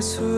예수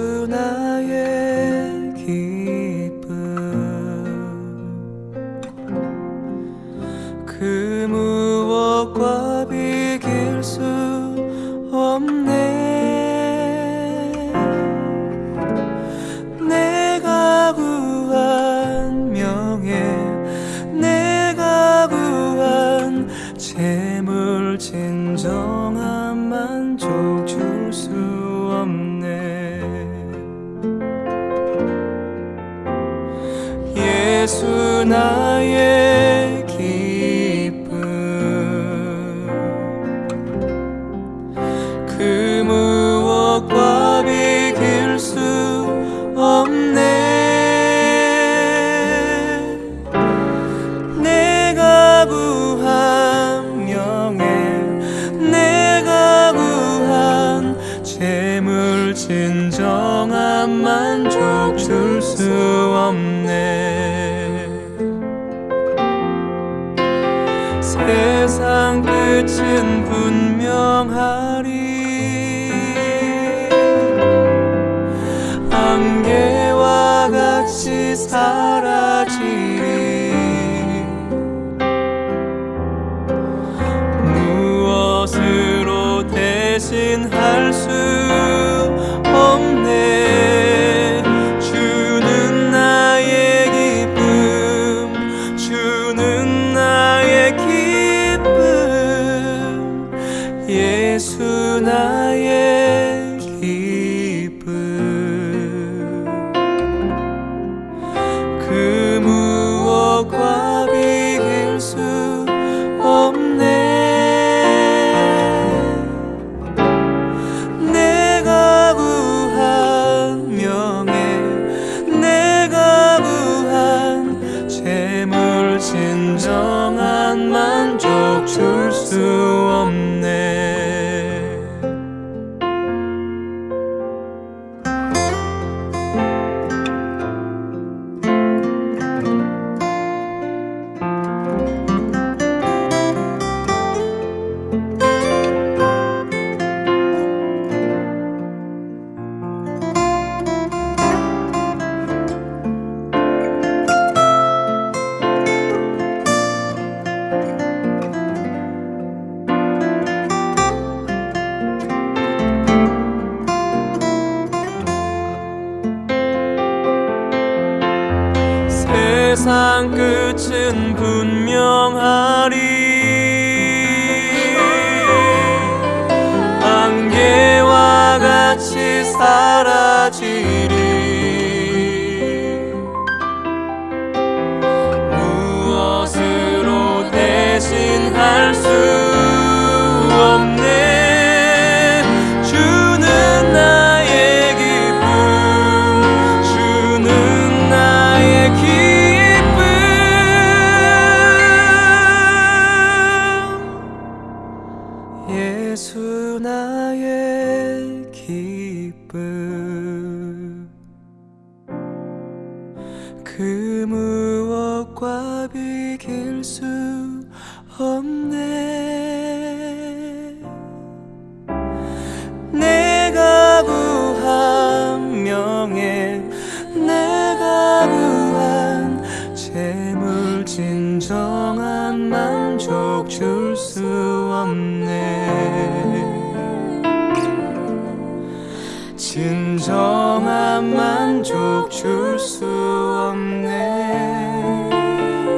줄 수 없네.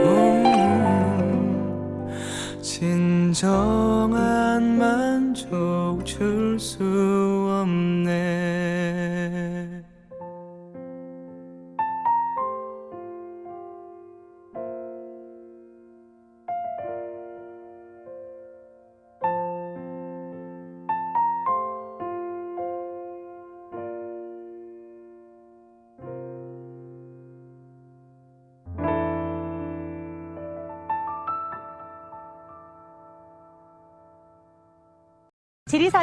음, 진정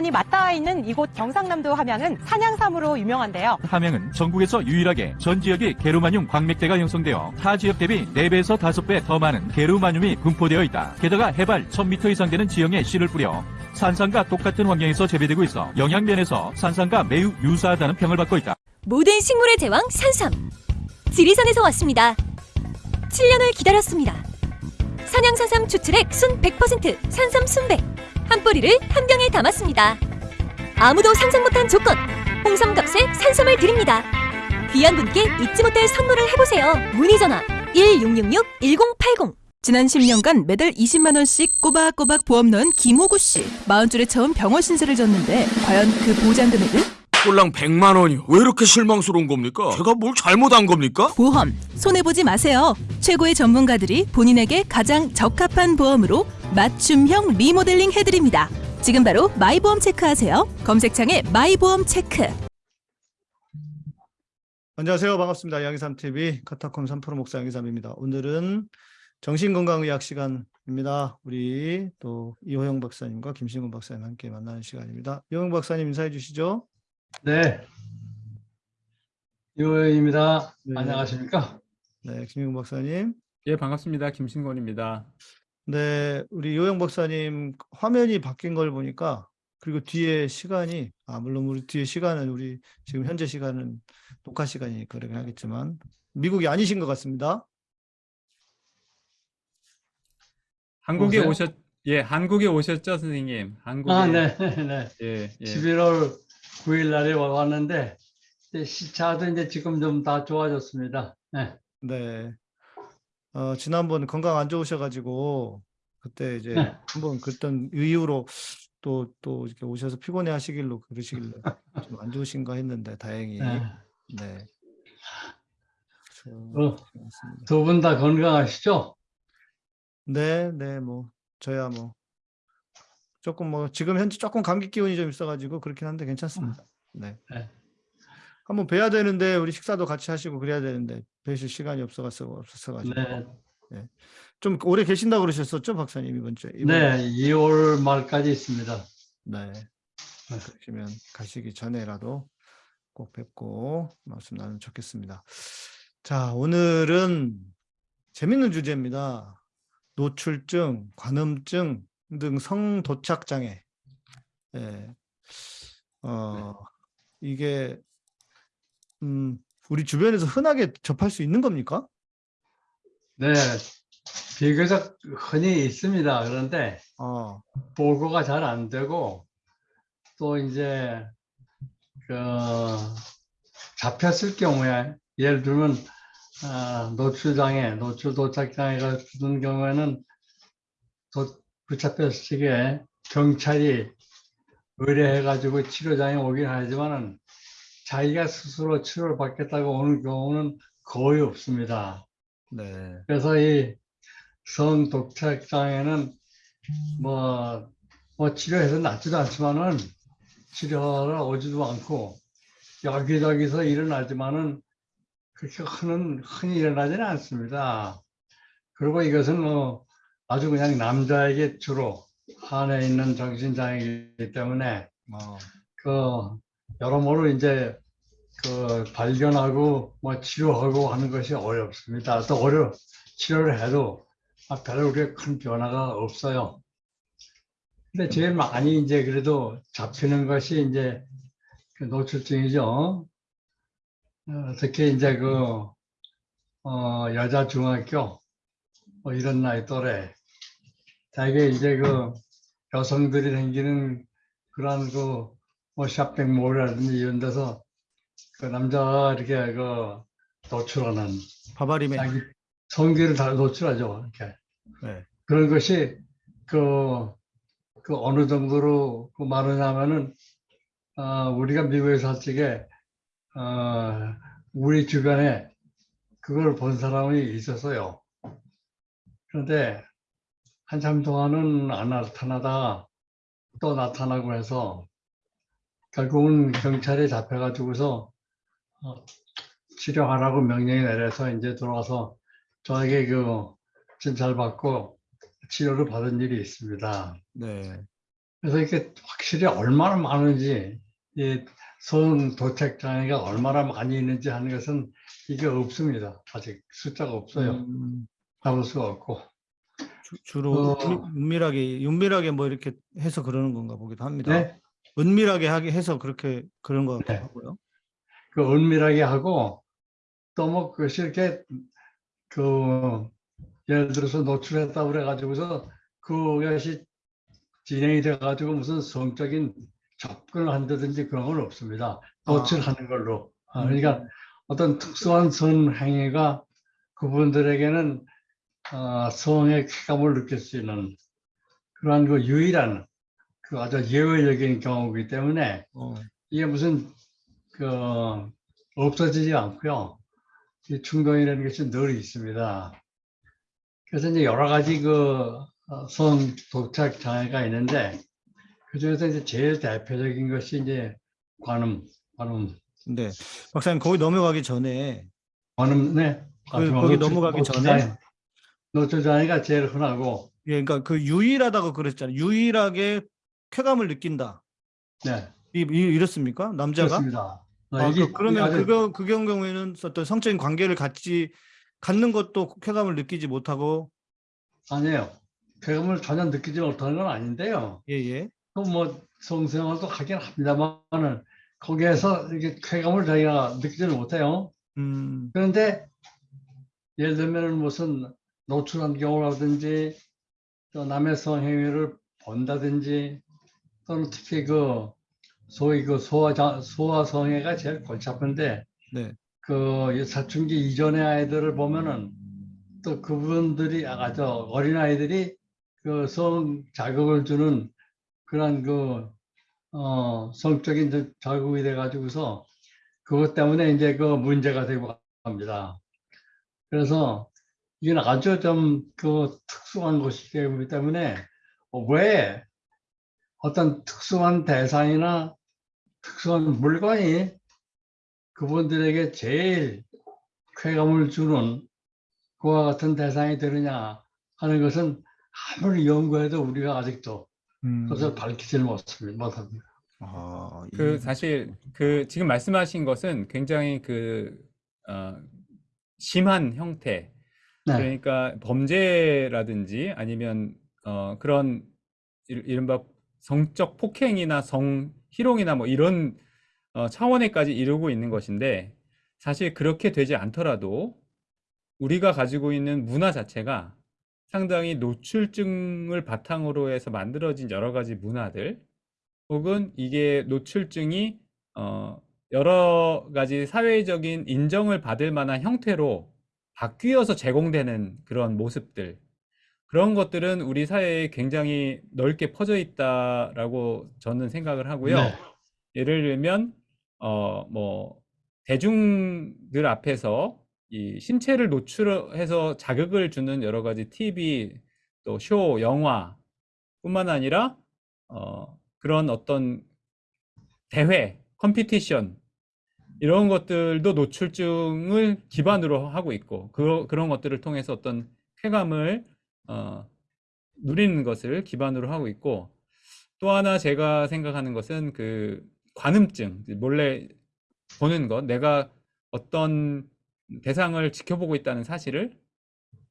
지리산이 맞닿아 있는 이곳 경상남도 함양은 산양삼으로 유명한데요. 함양은 전국에서 유일하게 전 지역이 게르마늄 광맥대가 형성되어 타 지역 대비 4배에서 5배 더 많은 게르마늄이 분포되어 있다. 게다가 해발 1000m 이상 되는 지형에 씨를 뿌려 산삼과 똑같은 환경에서 재배되고 있어 영양면에서 산삼과 매우 유사하다는 평을 받고 있다. 모든 식물의 제왕 산삼. 지리산에서 왔습니다. 7년을 기다렸습니다. 산양산삼 추출액 순 100% 산삼 순백. 한 뿌리를 한 병에 담았습니다. 아무도 상상 못한 조건. 홍삼 값에 산삼을 드립니다. 귀한 분께 잊지 못할 선물을 해보세요. 문의 전화 1666-1080. 지난 10년간 매달 20만 원씩 꼬박꼬박 보험 넣은 김호구 씨. 40줄에 처음 병원 신세를 졌는데 과연 그 보장 금액은? 꼴랑 100만 원이요. 왜 이렇게 실망스러운 겁니까? 제가 뭘 잘못한 겁니까? 보험 손해 보지 마세요. 최고의 전문가들이 본인에게 가장 적합한 보험으로 맞춤형 리모델링 해드립니다. 지금 바로 마이보험 체크하세요. 검색창에 마이보험 체크. 안녕하세요. 반갑습니다. 양희삼 TV 카타콤 3프로 목사 양희삼입니다. 오늘은 정신건강의학 시간입니다. 우리 또 이호영 박사님과 김신gun 박사님 함께 만나는 시간입니다. 이호영 박사님 인사해 주시죠. 네. 이호영입니다. 네. 안녕하십니까? 네, 김신gun 박사님. 예, 반갑습니다. 김신곤입니다. 네, 우리 이호영 박사님 화면이 바뀐 걸 보니까 그리고 뒤에 시간이 아 물론 우리 뒤에 시간은 우리 지금 현재 시간은 녹화 시간이니까 그러긴 하겠지만 미국이 아니신 것 같습니다. 한국에 오세요? 오셨 예, 한국에 오셨죠, 선생님? 한국에 아, 네, 네. 예, 예. 11월 9일 날에 와- 왔는데, 이제 시차도 이제 지금 좀 다 좋아졌습니다. 네. 네. 어, 지난번 건강 안 좋으셔가지고, 그때 이제 네. 한번 그랬던 이후로 또, 또 이렇게 오셔서 피곤해 하시길로 그러시길래 좀 안 좋으신가 했는데, 다행히. 네. 네. 어, 고맙습니다. 두분 다 건강하시죠? 네, 네, 뭐, 저야 뭐, 조금 뭐, 지금 현재 조금 감기 기운이 좀 있어가지고 그렇긴 한데 괜찮습니다. 네. 네. 한번 뵈야 되는데, 우리 식사도 같이 하시고 그래야 되는데, 뵈실 시간이 없어서, 없었어가지고. 네. 좀 오래 계신다고 그러셨었죠, 박사님, 이번 주에? 이번 네, 2월 말까지 있습니다. 네. 그러시면 가시기 전에라도 꼭 뵙고 말씀 나누면 좋겠습니다. 자, 오늘은 재밌는 주제입니다. 노출증, 관음증 등 성도착 장애. 예. 어, 이게 음, 우리 주변에서 흔하게 접할 수 있는 겁니까? 네. 비교적 흔히 있습니다. 그런데, 어, 보고가 잘 안 되고 또 이제 그 잡혔을 경우에 예를 들면 아, 노출장애, 노출 도착장애가 주는 경우에는 도, 붙잡혔을 적에 경찰이 의뢰해가지고 치료장에 오긴 하지만은 자기가 스스로 치료를 받겠다고 오는 경우는 거의 없습니다. 네. 그래서 이 성독착 장애는 뭐, 뭐 치료해서 낫지도 않지만은 치료하러 오지도 않고 여기저기서 일어나지만은 그렇게 흔은 흔히 일어나지는 않습니다. 그리고 이것은 뭐 아주 그냥 남자에게 주로 한해 있는 정신장애이기 때문에 어, 그 여러모로 이제 그 발견하고 뭐 치료하고 하는 것이 어렵습니다. 또 어려 치료를 해도 아, 별로 그렇게 큰 변화가 없어요. 근데 제일 많이 이제 그래도 잡히는 것이 이제 그 노출증이죠. 어, 특히 이제 그 어, 여자 중학교 뭐 이런 나이 또래 대개 이제 그 여성들이 생기는 그런 그 뭐 샵백 몰이라든지 이런 데서 그 남자가 이렇게 그 노출하는 바바림에. 자기 성기를 다 노출하죠. 이렇게. 네. 그런 것이 그, 그 어느 정도로 그 많으냐면은, 어, 우리가 미국에 살 적에, 어, 우리 주변에 그걸 본 사람이 있었어요. 그런데 한참 동안은 안 나타나다가 또 나타나고 해서 결국은 경찰에 잡혀가지고서 어, 치료하라고 명령이 내려서 이제 들어와서 저에게 그 진찰 받고 치료를 받은 일이 있습니다. 네. 그래서 이게 확실히 얼마나 많은지 이성 도착 장애가 얼마나 많이 있는지 하는 것은 이게 없습니다. 아직 숫자가 없어요. 음, 잡을 수가 없고. 주, 로 어. 은밀하게 은밀하게 뭐 이렇게 해서 그러는 건가 보기도 합니다. 네. 은밀하게 하게 해서 그렇게 그런 것 같기도 네. 하고요. 그 은밀하게 하고 또 뭐 그것이 이렇게 그 예를 들어서 노출했다 그래가지고서 그것이 진행이 돼가지고 무슨 성적인 접근을 한다든지 그런 건 없습니다. 노출하는 걸로. 아, 그러니까 어떤 특수한 선행위가 그분들에게는 어, 성의 쾌감을 느낄 수 있는 그러한 그 유일한 그 아주 예외적인 경우이기 때문에 어. 이게 무슨 그 없어지지 않고요. 이 충동이라는 것이 늘 있습니다. 그래서 이제 여러 가지 그 성 도착 장애가 있는데 그 중에서 이제 제일 대표적인 것이 이제 관음, 관음, 네. 박사님 거기 넘어가기 전에 관음, 네. 그- 거기 넘어가기 전에? 노출 장애가 제일 흔하고, 예, 그러니까 그 유일하다고 그랬잖아요. 유일하게 쾌감을 느낀다. 네, 이, 이 이렇습니까? 남자가? 그렇습니다. 어, 아, 이게 그, 아주- 그거 그 경우에는 어떤 성적인 관계를 갖지 갖는 것도 쾌감을 느끼지 못하고 아니에요. 쾌감을 전혀 느끼지 못하는 건 아닌데요. 예, 예. 그뭐 성생활도 하긴 합니다만은 거기에서 이렇게 쾌감을 자기가 느끼지는 못해요. 음. 그런데 예를 들면 무슨 노출한 경우라든지 또 남의 성행위를 본다든지 또는 특히 그 소위 그 소아 자- 소아 성애가 제일 골치 아픈데 네. 그 사춘기 이전의 아이들을 보면은 또 그분들이 아까 저 어린 아이들이 그 성 자극을 주는 그런 그 어, 성적인 저- 자극이 돼 가지고서 그것 때문에 이제 그 문제가 되고 합니다. 그래서 이건 아주 좀 그 특수한 것이기 때문에 왜 어떤 특수한 대상이나 특수한 물건이 그분들에게 제일 쾌감을 주는 그와 같은 대상이 되느냐 하는 것은 아무리 연구해도 우리가 아직도 음. 그것을 밝히지는 못합니다. 못합니다. 아, 그 이- 사실 그 지금 말씀하신 것은 굉장히 그 어, 심한 형태 네. 그러니까 범죄라든지 아니면 어, 그런 이- 이른바 성적 폭행이나 성 희롱이나 뭐 이런 어, 차원에까지 이르고 있는 것인데 사실 그렇게 되지 않더라도 우리가 가지고 있는 문화 자체가 상당히 노출증을 바탕으로 해서 만들어진 여러 가지 문화들 혹은 이게 노출증이 어, 여러 가지 사회적인 인정을 받을 만한 형태로 바뀌어서 제공되는 그런 모습들 그런 것들은 우리 사회에 굉장히 넓게 퍼져 있다라고 저는 생각을 하고요. 네. 예를 들면 어 뭐 대중들 앞에서 이 신체를 노출해서 자극을 주는 여러 가지 TV 또 쇼, 영화뿐만 아니라 어 그런 어떤 대회, 컴피티션 이런 것들도 노출증을 기반으로 하고 있고 그, 그런 것들을 통해서 어떤 쾌감을 어, 누리는 것을 기반으로 하고 있고 또 하나 제가 생각하는 것은 그 관음증 몰래 보는 것 내가 어떤 대상을 지켜보고 있다는 사실을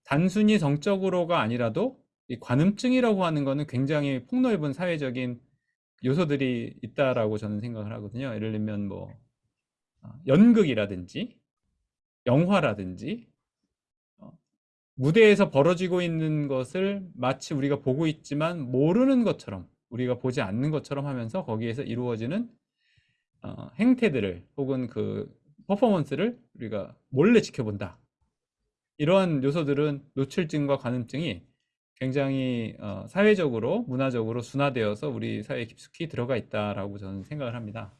단순히 성적으로가 아니라도 이 관음증이라고 하는 거는 굉장히 폭넓은 사회적인 요소들이 있다라고 저는 생각을 하거든요. 예를 들면 뭐 어, 연극이라든지 영화라든지 어, 무대에서 벌어지고 있는 것을 마치 우리가 보고 있지만 모르는 것처럼 우리가 보지 않는 것처럼 하면서 거기에서 이루어지는 어, 행태들을 혹은 그 퍼포먼스를 우리가 몰래 지켜본다. 이러한 요소들은 노출증과 관음증이 굉장히 어, 사회적으로 문화적으로 순화되어서 우리 사회에 깊숙이 들어가 있다라고 저는 생각을 합니다.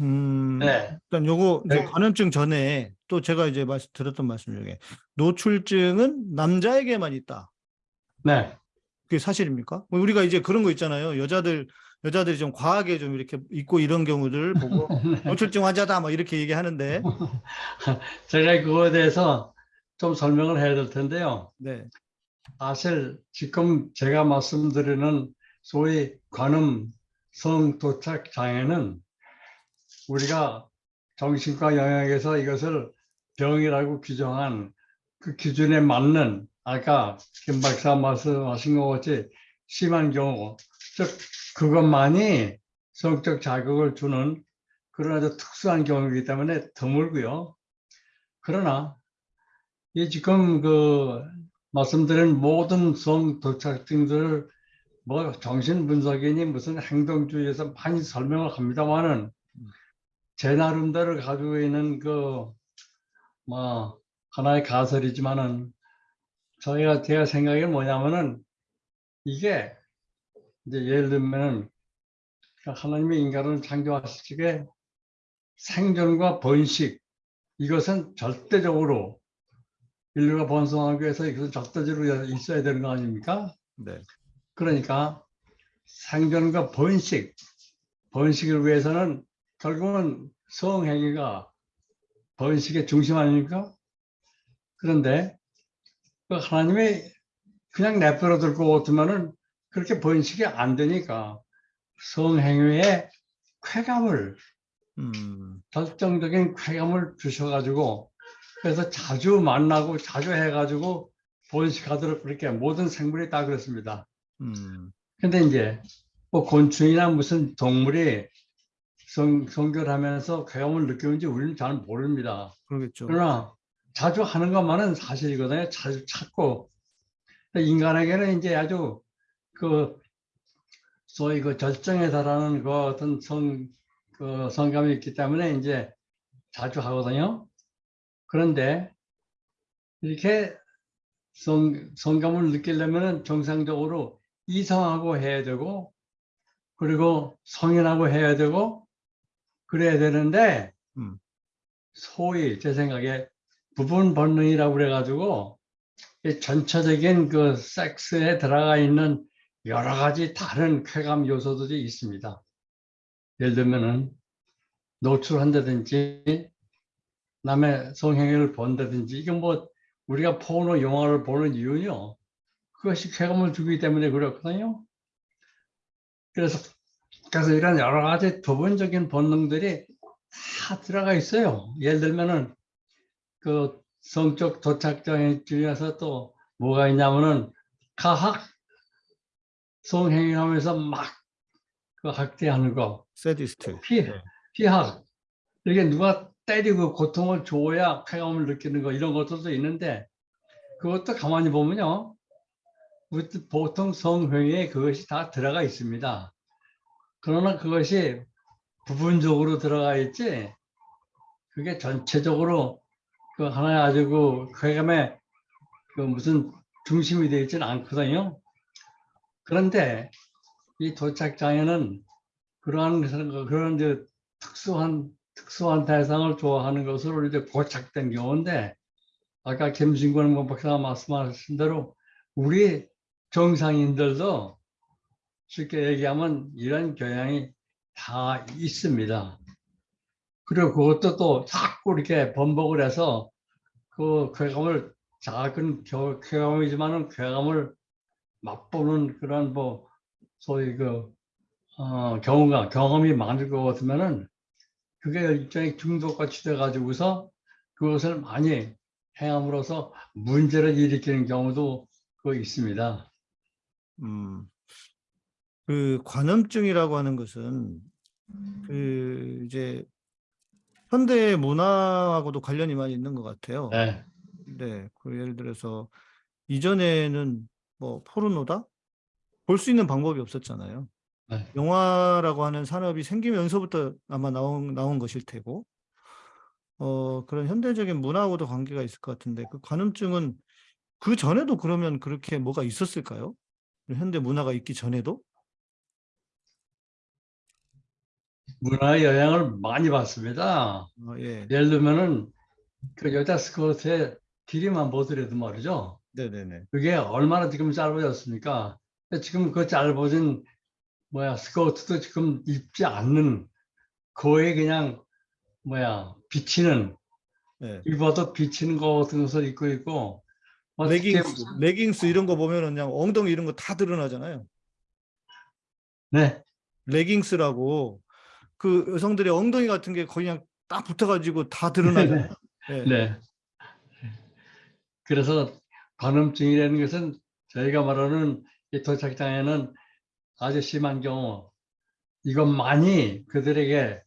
음, 네. 일단 요거 네. 관음증 전에 또 제가 이제 말씀 들었던 말씀 중에 노출증은 남자에게만 있다. 네. 그게 사실입니까? 뭐 우리가 이제 그런 거 있잖아요. 여자들 여자들이 좀 과하게 좀 이렇게 입고 이런 경우들 보고 노출증 환자다 막 이렇게 얘기하는데 제가 그거에 대해서 좀 설명을 해야 될 텐데요. 네. 사실 지금 제가 말씀드리는 소위 관음 성 도착 장애는 우리가 정신과 영역에서 이것을 병이라고 규정한 그 기준에 맞는 아까 김 박사 말씀하신 것 같이 심한 경우, 즉 그것만이 성적 자극을 주는 그런 아주 특수한 경우이기 때문에 드물고요. 그러나 이 지금 그 말씀드린 모든 성 도착증들을 뭐 정신 분석이니 무슨 행동주의에서 많이 설명을 합니다만은 제 나름대로 가지고 있는 그 뭐 하나의 가설이지만은 저희가 제가 생각이 뭐냐면은 이게 이제 예를 들면은 하나님이 인간을 창조하실 적에 생존과 번식 이것은 절대적으로 인류가 번성하기 위해서 이것은 절대적으로 있어야 되는 거 아닙니까? 네. 그러니까 생존과 번식, 번식을 위해서는 결국은 성행위가 번식의 중심 아닙니까? 그런데 그 하나님이 그냥 내버려 두고 두면은 그렇게 번식이 안 되니까 성행위에 쾌감을 음, 결정적인 쾌감을 주셔가지고 그래서 자주 만나고 자주 해가지고 번식하도록 그렇게 모든 생물이 다 그렇습니다. 음, 근데 이제 뭐 곤충이나 무슨 동물이 성, 성결하면서 쾌감을 느끼는지 우리는 잘 모릅니다. 그러겠죠. 그러나 자주 하는 것만은 사실이거든요. 자주 찾고. 근데 인간에게는 이제 아주 그 소위 그 절정에 달하는 그 어떤 성, 그 성감이 있기 때문에 이제 자주 하거든요. 그런데 이렇게 성, 성감을 느끼려면은 정상적으로 이성하고 해야 되고 그리고 성인하고 해야 되고 그래야 되는데 음. 소위 제 생각에 부분 본능이라고 그래가지고 이 전체적인 그 섹스에 들어가 있는 여러 가지 다른 쾌감 요소들이 있습니다. 예를 들면은 노출한다든지 남의 성행위를 본다든지 이건 뭐 우리가 포노 영화를 보는 이유는요. 그것이 쾌감을 주기 때문에 그렇거든요. 그래서 그래서 이런 여러 가지 부분적인 본능들이 다 들어가 있어요. 예를 들면은 그 성적 도착장 중에서 또 뭐가 있냐면은 가학 성행위하면서 막 그 학대하는 거, 세디스트. 피, 네. 피학 이렇게 누가 때리고 고통을 줘야 쾌감을 느끼는 거 이런 것들도 있는데 그것도 가만히 보면요. 보통 성행위에 그것이 다 들어가 있습니다. 그러나 그것이 부분적으로 들어가 있지 그게 전체적으로 그 아주 그 쾌감의 그 무슨 중심이 되어 있지는 않거든요. 그런데 이 도착장에는 그러한 것은 그런 이제 특수한 특수한 대상을 좋아하는 것으로 이제 고착된 경우인데 아까 김신권 박사가 말씀하신 대로 우리 정상인들도 쉽게 얘기하면 이런 경향이 다 있습니다. 그리고 그것도 또 자꾸 이렇게 번복을 해서 그 쾌감을 작은 겨- 쾌감이지만은 쾌감을 맛보는 그런 뭐 소위 그 어, 경우가 경험이 많을 것 같으면은 그게 일종의 중독같이 돼가지고서 그것을 많이 행함으로써 문제를 일으키는 경우도 그 있습니다. 음, 그 관음증이라고 하는 것은 그 이제 현대 문화하고도 관련이 많이 있는 것 같아요. 네. 네, 그 예를 들어서 이전에는 뭐 포르노다 볼 수 있는 방법이 없었잖아요. 네. 영화라고 하는 산업이 생기면서부터 아마 나온 나온 것일 테고, 어 그런 현대적인 문화하고도 관계가 있을 것 같은데 그 관음증은 그 전에도 그러면 그렇게 뭐가 있었을까요? 현대 문화가 있기 전에도? 문화의 영향을 많이 받습니다. 어, 예, 예를 들면은 그 여자 스커트의 길이만 보더라도 말이죠. 네네네. 그게 얼마나 지금 짧아졌습니까? 지금 그 짧아진 뭐야 스커트도 지금 입지 않는 거의 그냥 뭐야 비치는 네. 입어도 비치는 거 같은 것을 입고 있고 뭐 레깅스, 레깅스 이런 거 보면은 그냥 엉덩이 이런 거 다 드러나잖아요. 네, 레깅스라고 그 여성들의 엉덩이 같은 게 거의 그냥 딱 붙어가지고 다 드러나잖아요. 네. 네. 그래서 관음증이라는 것은 저희가 말하는 이 도착장애는 아주 심한 경우 이것만이 그들에게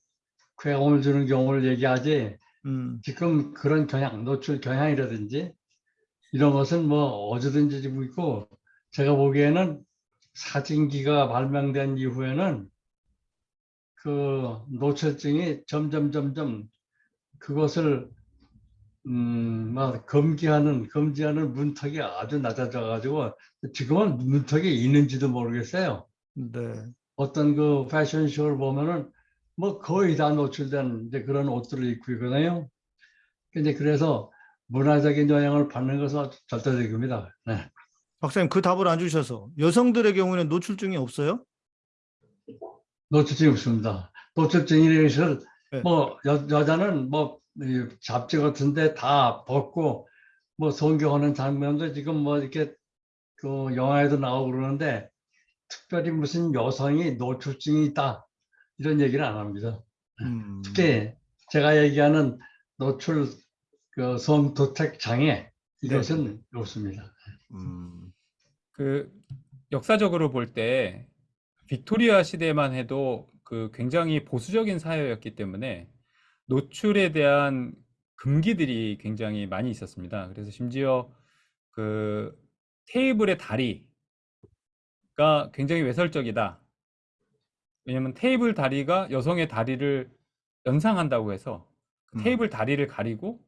괴로움을 주는 경우를 얘기하지 음, 지금 그런 경향, 노출 경향이라든지 이런 것은 뭐 어디든지 지고 있고 제가 보기에는 사진기가 발명된 이후에는 그 노출증이 점점 점점 그것을 음, 막 금기하는 금지하는 문턱이 아주 낮아져 가지고 지금은 문턱이 있는지도 모르겠어요. 네. 어떤 그 패션쇼를 보면은 뭐 거의 다 노출된 이제 그런 옷들을 입고 있거든요. 근데 그래서 문화적인 영향을 받는 것은 절대적입니다. 네. 박사님 그 답을 안 주셔서 여성들의 경우에는 노출증이 없어요? 노출증이 없습니다. 노출증이라는 것을 네. 뭐 여, 여자는 뭐이 잡지 같은데 다 벗고 뭐 성경하는 장면도 지금 뭐 이렇게 그 영화에도 나오고 그러는데 특별히 무슨 여성이 노출증이 있다 이런 얘기는 안 합니다. 음, 특히 제가 얘기하는 노출 그 성도택 장애 이것은 없습니다. 음, 그 역사적으로 볼 때 빅토리아 시대만 해도 그 굉장히 보수적인 사회였기 때문에 노출에 대한 금기들이 굉장히 많이 있었습니다. 그래서 심지어 그 테이블의 다리가 굉장히 외설적이다. 왜냐면 테이블 다리가 여성의 다리를 연상한다고 해서 그 음. 테이블 다리를 가리고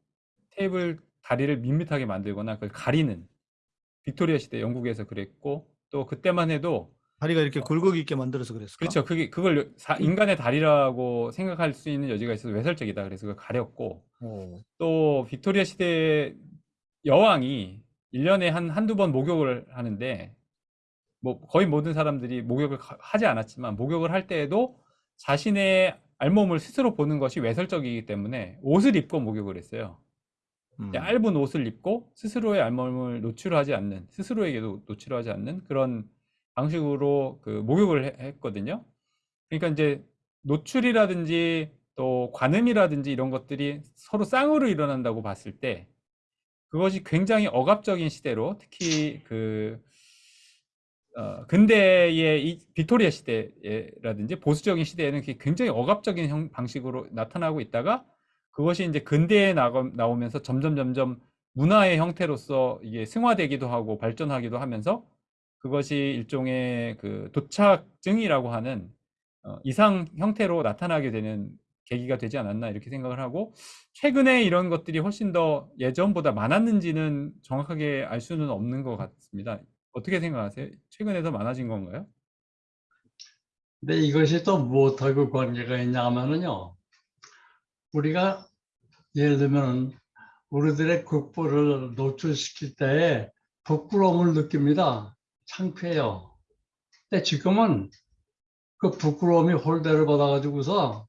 테이블 다리를 밋밋하게 만들거나 그걸 가리는 빅토리아 시대 영국에서 그랬고 또 그때만 해도 다리가 이렇게 굴곡 있게 만들어서 그랬을까? 그렇죠. 그게 그걸 사- 인간의 다리라고 생각할 수 있는 여지가 있어서 외설적이다. 그래서 그걸 가렸고 오, 또 빅토리아 시대 여왕이 1년에 한 한두 번 목욕을 하는데 뭐 거의 모든 사람들이 목욕을 가- 하지 않았지만 목욕을 할 때에도 자신의 알몸을 스스로 보는 것이 외설적이기 때문에 옷을 입고 목욕을 했어요. 음, 얇은 옷을 입고 스스로의 알몸을 노출하지 않는 스스로에게도 노출하지 않는 그런 방식으로 그 목욕을 해- 했거든요. 그러니까 이제 노출이라든지 또 관음이라든지 이런 것들이 서로 쌍으로 일어난다고 봤을 때 그것이 굉장히 억압적인 시대로 특히 그 어, 근대의 이 빅토리아 시대라든지 보수적인 시대에는 굉장히 억압적인 형, 방식으로 나타나고 있다가 그것이 이제 근대에 나가, 나오면서 점점 점점 문화의 형태로서 이게 승화되기도 하고 발전하기도 하면서 그것이 일종의 그 도착증이라고 하는 어, 이상 형태로 나타나게 되는 계기가 되지 않았나 이렇게 생각을 하고 최근에 이런 것들이 훨씬 더 예전보다 많았는지는 정확하게 알 수는 없는 것 같습니다. 어떻게 생각하세요? 최근에 더 많아진 건가요? 근데 이것이 또 무엇하고 관계가 있냐 하면은요. 우리가 예를 들면 우리들의 국부를 노출시킬 때에 부끄러움을 느낍니다. 창피해요. 근데 지금은 그 부끄러움이 홀대를 받아가지고서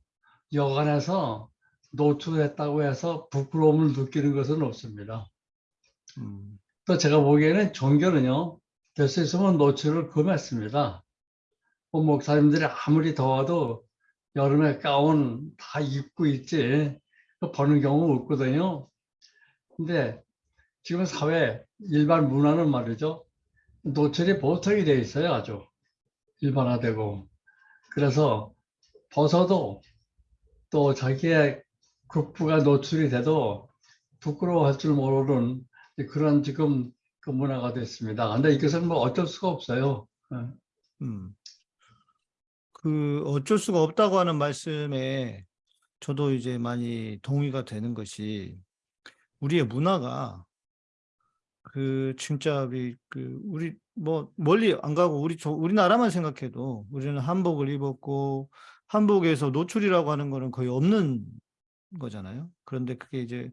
여간에서 노출했다고 해서 부끄러움을 느끼는 것은 없습니다. 음, 또 제가 보기에는 종교는요, 될 수 있으면 노출을 금했습니다. 뭐 목사님들이 아무리 더워도 여름에 가운 다 입고 있지, 그 버는 경우 없거든요. 근데 지금 사회, 일반 문화는 말이죠. 노출이 보통이 돼 있어요, 아주. 일반화되고. 그래서 벗어도 또 자기의 국부가 노출이 돼도 부끄러워할 줄 모르는 그런 지금 그 문화가 됐습니다. 근데 이것은 뭐 어쩔 수가 없어요. 예. 음. 그 어쩔 수가 없다고 하는 말씀에 저도 이제 많이 동의가 되는 것이 우리의 문화가 그 진짜 우리 그 우리 뭐 멀리 안 가고 우리 저 우리나라만 생각해도 우리는 한복을 입었고 한복에서 노출이라고 하는 거는 거의 없는 거잖아요. 그런데 그게 이제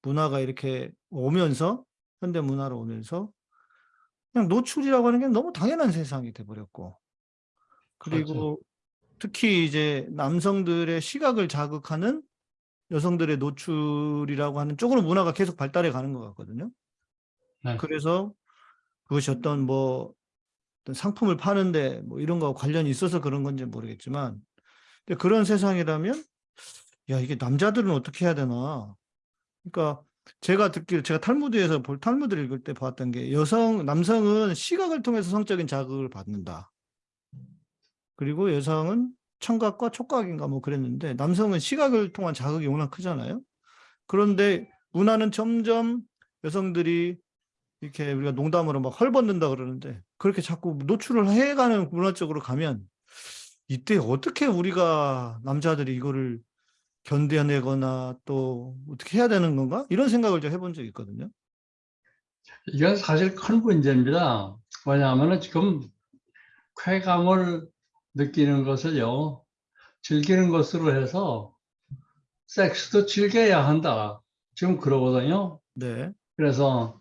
문화가 이렇게 오면서 현대 문화로 오면서 그냥 노출이라고 하는 게 너무 당연한 세상이 돼 버렸고 그리고 특히 이제 남성들의 시각을 자극하는 여성들의 노출이라고 하는 쪽으로 문화가 계속 발달해 가는 것 같거든요. 네. 그래서 그것이 어떤 뭐 어떤 상품을 파는데 뭐 이런 거 관련이 있어서 그런 건지 모르겠지만 근데 그런 세상이라면 야 이게 남자들은 어떻게 해야 되나 그러니까 제가 듣기로 제가 탈무드에서 볼 탈무드를 읽을 때 봤던 게 여성 남성은 시각을 통해서 성적인 자극을 받는다. 그리고 여성은 청각과 촉각인가 뭐 그랬는데 남성은 시각을 통한 자극이 워낙 크잖아요. 그런데 문화는 점점 여성들이 이렇게 우리가 농담으로 막 헐벗는다 그러는데 그렇게 자꾸 노출을 해가는 문화 쪽으로 가면 이때 어떻게 우리가 남자들이 이거를 견뎌내거나 또 어떻게 해야 되는 건가? 이런 생각을 좀 해본 적이 있거든요. 이건 사실 큰 문제입니다. 뭐냐면은 지금 쾌감을 느끼는 것을요, 즐기는 것으로 해서 섹스도 즐겨야 한다. 지금 그러거든요. 네. 그래서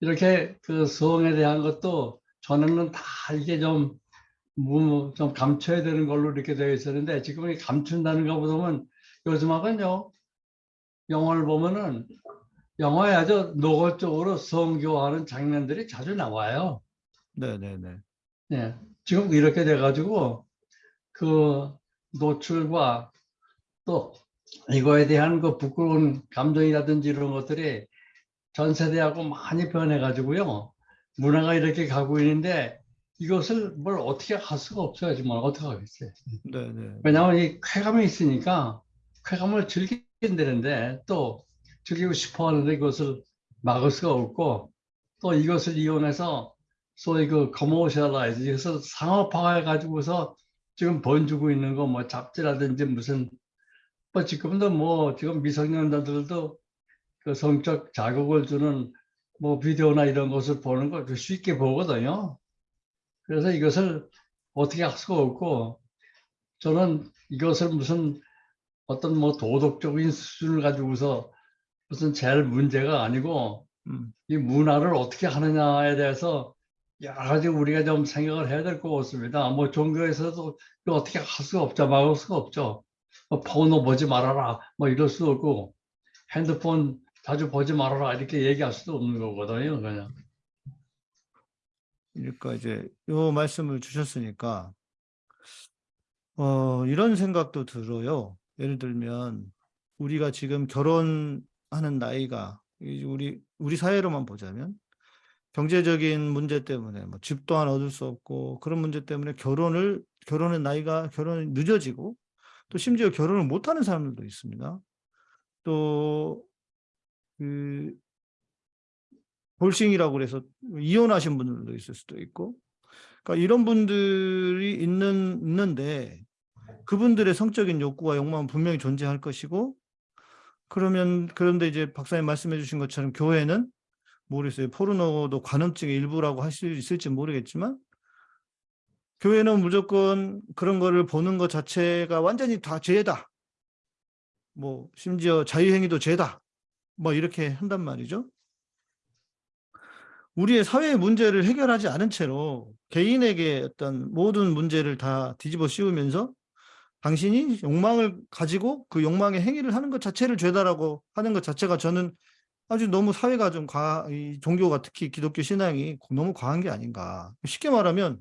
이렇게 그 성에 대한 것도 전에는 다 이게 좀, 뭐, 좀 감춰야 되는 걸로 이렇게 되어 있었는데 지금 이 감춘다는 것보다는 요즘하고는요, 영화를 보면은 영화에 아주 노골적으로 성교하는 장면들이 자주 나와요. 네네네. 예. 지금 이렇게 돼가지고 그 노출과 또 이거에 대한 그 부끄러운 감정이라든지 이런 것들이 전 세대하고 많이 변해가지고요. 문화가 이렇게 가고 있는데 이것을 뭘 어떻게 할 수가 없어요. 정말 어떻게 하겠어요. 네네. 왜냐하면 이 쾌감이 있으니까 쾌감을 즐긴다는데 또 즐기고 싶어 하는데 이것을 막을 수가 없고 또 이것을 이용해서 소위 그 commercialize 그래서 상업화해 가지고서 지금 번지고 있는 거 뭐 잡지라든지 무슨 뭐 지금도 뭐 지금 미성년자들도 그 성적 자극을 주는 뭐 비디오나 이런 것을 보는 걸 쉽게 보거든요. 그래서 이것을 어떻게 할 수가 없고 저는 이것을 무슨 어떤 뭐 도덕적인 수준을 가지고서 무슨 제일 문제가 아니고 음. 이 문화를 어떻게 하느냐에 대해서 여러 가지 우리가 좀 생각을 해야 될 것 같습니다. 뭐 종교에서도 어떻게 할 수가 없죠. 막을 수가 없죠. 뭐 포노 보지 말아라. 뭐 이럴 수도 없고 핸드폰 자주 보지 말아라. 이렇게 얘기할 수도 없는 거거든요. 그냥. 그러니까 이제 요 말씀을 주셨으니까 어 이런 생각도 들어요. 예를 들면 우리가 지금 결혼하는 나이가 이 우리 우리 사회로만 보자면 경제적인 문제 때문에 뭐 집도 하나 얻을 수 없고 그런 문제 때문에 결혼을 결혼의 나이가 결혼이 늦어지고 또 심지어 결혼을 못하는 사람들도 있습니다. 또 그 볼싱이라고 그래서 이혼하신 분들도 있을 수도 있고 그러니까 이런 분들이 있는 있는데 그분들의 성적인 욕구와 욕망은 분명히 존재할 것이고 그러면 그런데 이제 박사님 말씀해 주신 것처럼 교회는 모르겠어요. 포르노도 관음증의 일부라고 할 수 있을지 모르겠지만 교회는 무조건 그런 거를 보는 것 자체가 완전히 다 죄다. 뭐 심지어 자유행위도 죄다. 뭐 이렇게 한단 말이죠. 우리의 사회의 문제를 해결하지 않은 채로 개인에게 어떤 모든 문제를 다 뒤집어 씌우면서 당신이 욕망을 가지고 그 욕망의 행위를 하는 것 자체를 죄다라고 하는 것 자체가 저는 아주 너무 사회가 좀 과, 이 종교가 특히 기독교 신앙이 너무 과한 게 아닌가. 쉽게 말하면,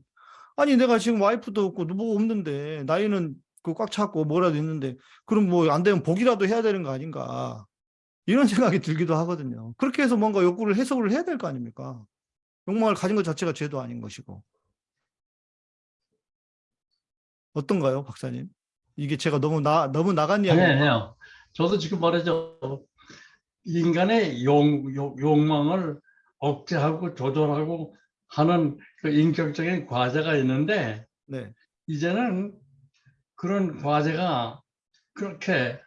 아니, 내가 지금 와이프도 없고 누구 없는데, 나이는 그 꽉 찼고 뭐라도 있는데, 그럼 뭐 안 되면 복이라도 해야 되는 거 아닌가. 이런 생각이 들기도 하거든요. 그렇게 해서 뭔가 욕구를 해석을 해야 될 거 아닙니까? 욕망을 가진 것 자체가 죄도 아닌 것이고. 어떤가요, 박사님? 이게 제가 너무 나, 너무 나간 이야기. 아니, 아니요. 저도 지금 말이죠. 인간의 욕, 욕, 욕망을 억제하고 조절하고 하는 그 인격적인 과제가 있는데, 네. 이제는 그런 과제가 그렇게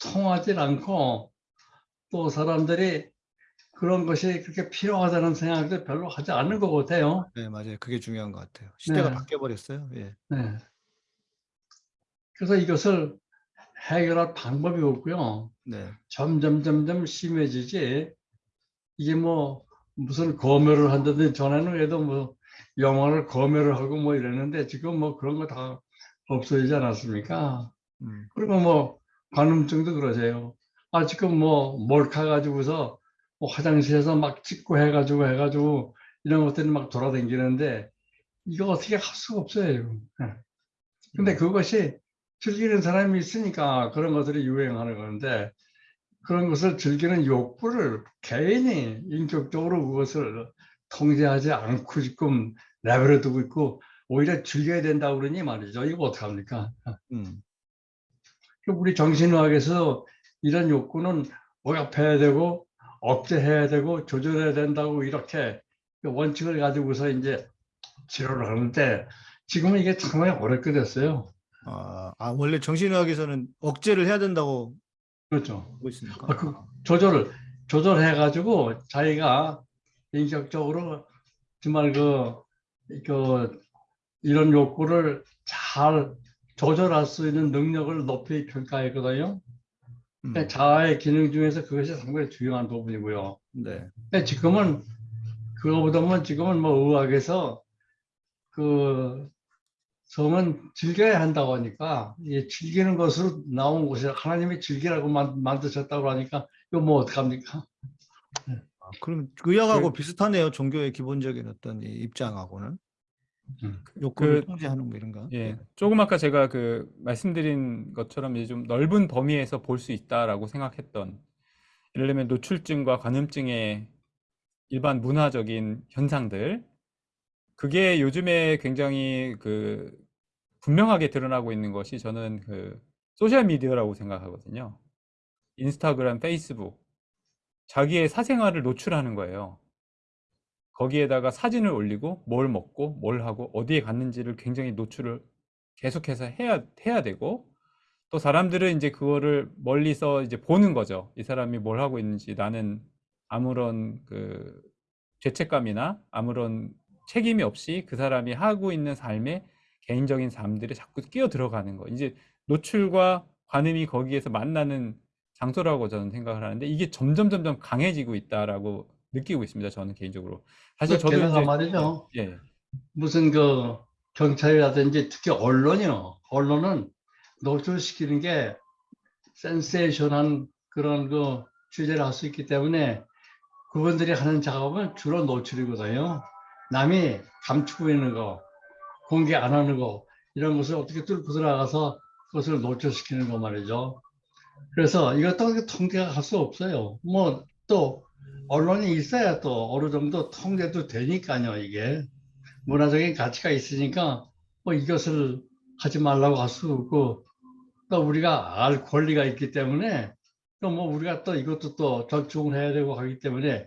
통하지 않고 또 사람들이 그런 것이 그렇게 필요하다는 생각도 별로 하지 않는 것 같아요. 네, 맞아요. 그게 중요한 것 같아요. 시대가 네. 바뀌어 버렸어요. 예. 네. 그래서 이것을 해결할 방법이 없고요. 네. 점점 점점 심해지지. 이게 뭐 무슨 검열을 한다든지 전에는 그래도 뭐 영화를 검열을 하고 뭐 이랬는데 지금 뭐 그런 거 다 없어지지 않았습니까? 음. 그리고 뭐 관음증도 그러세요. 아 지금 뭐 몰카 가지고서 뭐 화장실에서 막 찍고 해가지고 해가지고 이런 것들이 막 돌아다니는데 이거 어떻게 할 수가 없어요. 예. 근데 그것이 즐기는 사람이 있으니까 그런 것들이 유행하는 건데 그런 것을 즐기는 욕구를 개인이 인격적으로 그것을 통제하지 않고 지금 내버려 두고 있고 오히려 즐겨야 된다고 그러니 말이죠. 이거 어떡합니까? 음. 우리 정신의학에서 이런 욕구는 억압해야 되고 억제해야 되고 조절해야 된다고 이렇게 원칙을 가지고서 이제 치료를 하는데 지금은 이게 정말 어렵게 됐어요. 아, 아, 원래 정신의학에서는 억제를 해야 된다고 그렇죠. 보고 있습니까? 아, 그 조절을 조절해 가지고 자기가 인격적으로 정말 그, 그 이런 욕구를 잘 조절할 수 있는 능력을 높이 평가했거든요. 음, 자아의 기능 중에서 그것이 상당히 중요한 부분이고요. 네. 근데 지금은 그거보다는 지금은 뭐 의학에서 그 성은 즐겨야 한다고 하니까 이 즐기는 것으로 나온 것이 하나님이 즐기라고 만, 만드셨다고 하니까 이거 뭐 어떡합니까? 아, 그럼 의학하고 그- 비슷하네요. 종교의 기본적인 어떤 이 입장하고는 음. 욕구를 그- 통제하는 뭐 이런가? 예, 조금 아까 제가 그 말씀드린 것처럼 이제 좀 넓은 범위에서 볼 수 있다라고 생각했던 예를 들면 노출증과 관음증의 일반 문화적인 현상들 그게 요즘에 굉장히 그 분명하게 드러나고 있는 것이 저는 그 소셜 미디어라고 생각하거든요. 인스타그램, 페이스북 자기의 사생활을 노출하는 거예요. 거기에다가 사진을 올리고 뭘 먹고 뭘 하고 어디에 갔는지를 굉장히 노출을 계속해서 해야 해야 되고 또 사람들은 이제 그거를 멀리서 이제 보는 거죠. 이 사람이 뭘 하고 있는지 나는 아무런 그 죄책감이나 아무런 책임이 없이 그 사람이 하고 있는 삶에 개인적인 삶들에 자꾸 끼어 들어가는 거. 이제 노출과 관음이 거기에서 만나는 장소라고 저는 생각을 하는데 이게 점점 점점 강해지고 있다라고 느끼고 있습니다. 저는 개인적으로. 사실 저도 게다가 이제 말이죠. 예. 무슨 그 경찰이라든지 특히 언론이요. 언론은 노출시키는 게 센세이션한 그런 그 취재를 할 수 있기 때문에 그분들이 하는 작업은 주로 노출이거든요. 남이 감추고 있는 거, 공개 안 하는 거, 이런 것을 어떻게 뚫고 들어가서 그것을 노출시키는 거 말이죠. 그래서 이것도 통계가 갈수 없어요. 뭐 또 언론이 있어야 또 어느 정도 통제도 되니까요, 이게. 문화적인 가치가 있으니까 뭐 이것을 하지 말라고 할 수 없고 또 우리가 알 권리가 있기 때문에 또 뭐 우리가 또 이것도 또 존중을 해야 되고 하기 때문에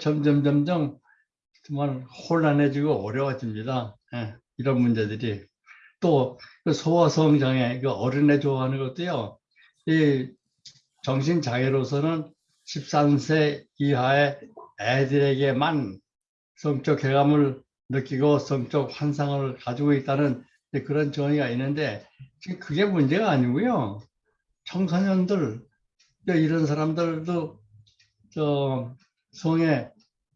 점점 점점 정말 혼란해지고 어려워집니다. 예, 이런 문제들이 또그 소아성 장애 그 어린애 좋아하는 것도요. 이 정신 장애로서는 13세 이하의 애들에게만 성적 쾌감을 느끼고 성적 환상을 가지고 있다는 그런 정의가 있는데 지금 그게 문제가 아니고요. 청소년들 이런 사람들도 저 성의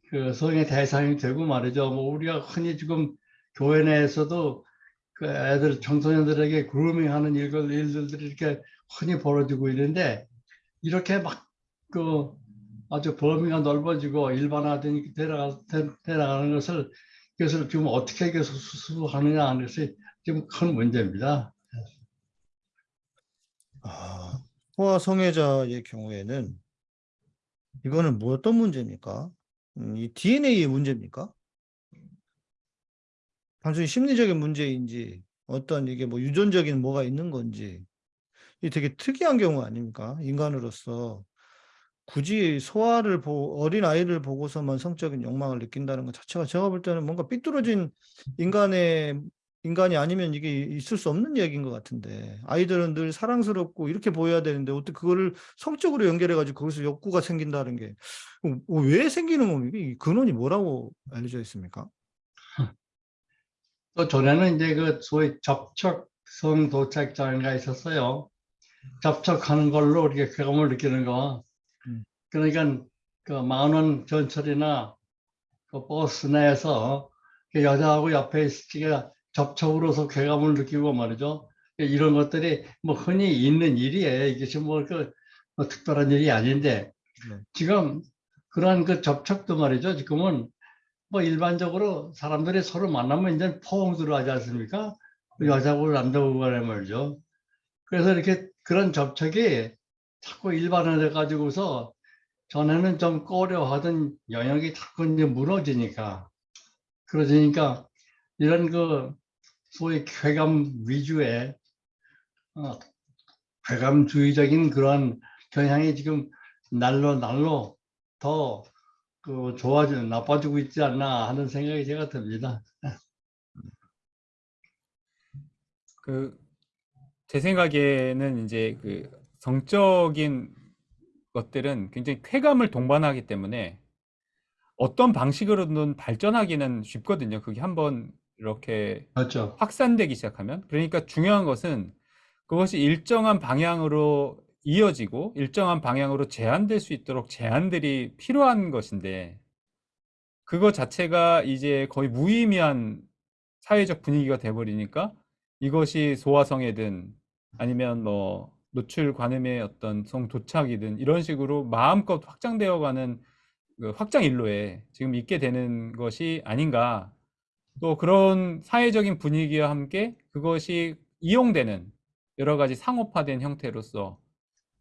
그 성의 대상이 되고 말이죠. 뭐 우리가 흔히 지금 교회 내에서도 그 애들 청소년들에게 그루밍하는 일들 일들이 이렇게 흔히 벌어지고 있는데 이렇게 막 그 아주 범위가 넓어지고 일반화되니 되나가, 되나가는 것을 이것을 지금 어떻게 계속 수습하느냐 하는 것이 지금 큰 문제입니다. 아, 소아 성애자의 경우에는 이거는 뭐 어떤 문제입니까? 음, 이 DNA의 문제입니까? 단순히 심리적인 문제인지 어떤 이게 뭐 유전적인 뭐가 있는 건지 이 되게 특이한 경우 아닙니까? 인간으로서 굳이 소아를 보 어린 아이를 보고서만 성적인 욕망을 느낀다는 것 자체가 제가 볼 때는 뭔가 삐뚤어진 인간의 인간이 아니면 이게 있을 수 없는 얘기인 것 같은데 아이들은 늘 사랑스럽고 이렇게 보여야 되는데 어떻게 그거를 성적으로 연결해 가지고 거기서 욕구가 생긴다는 게 어, 왜 생기는 겁니까? 이 근원이 뭐라고 알려져 있습니까? 또 전에는 이제 그 소위 접촉성 도착 장애가 있었어요. 접촉하는 걸로 우리가 쾌감을 느끼는 거. 음. 그러니까 그 만원 전철이나 그 버스 내에서 그 여자하고 옆에 있으니까 접촉으로서 쾌감을 느끼고 말이죠. 이런 것들이 뭐 흔히 있는 일이에요. 이게 뭐그 뭐 특별한 일이 아닌데 네. 지금 그러한 그 접촉도 말이죠. 지금은 뭐 일반적으로 사람들이 서로 만나면 이제 포옹 들어가지 않습니까? 여자고 남자고 간에 말이죠. 그래서 이렇게 그런 접촉이 자꾸 일반화돼 가지고서 전에는 좀 꺼려하던 영역이 자꾸 이제 무너지니까 그러니까 이런 그 소위 쾌감 위주의 어, 쾌감주의적인 그런 경향이 지금 날로 날로 더 그 좋아지는 나빠지고 있지 않나 하는 생각이 제가 듭니다. 그 제 생각에는 이제 그 성적인 것들은 굉장히 쾌감을 동반하기 때문에 어떤 방식으로든 발전하기는 쉽거든요. 그게 한번 이렇게 그렇죠. 확산되기 시작하면. 그러니까 중요한 것은 그것이 일정한 방향으로 이어지고 일정한 방향으로 제한될 수 있도록 제한들이 필요한 것인데 그거 자체가 이제 거의 무의미한 사회적 분위기가 돼버리니까 이것이 소화성애든 아니면 뭐 노출 관음의 어떤 성 도착이든 이런 식으로 마음껏 확장되어 가는 그 확장 일로에 지금 있게 되는 것이 아닌가. 또 그런 사회적인 분위기와 함께 그것이 이용되는 여러 가지 상업화된 형태로서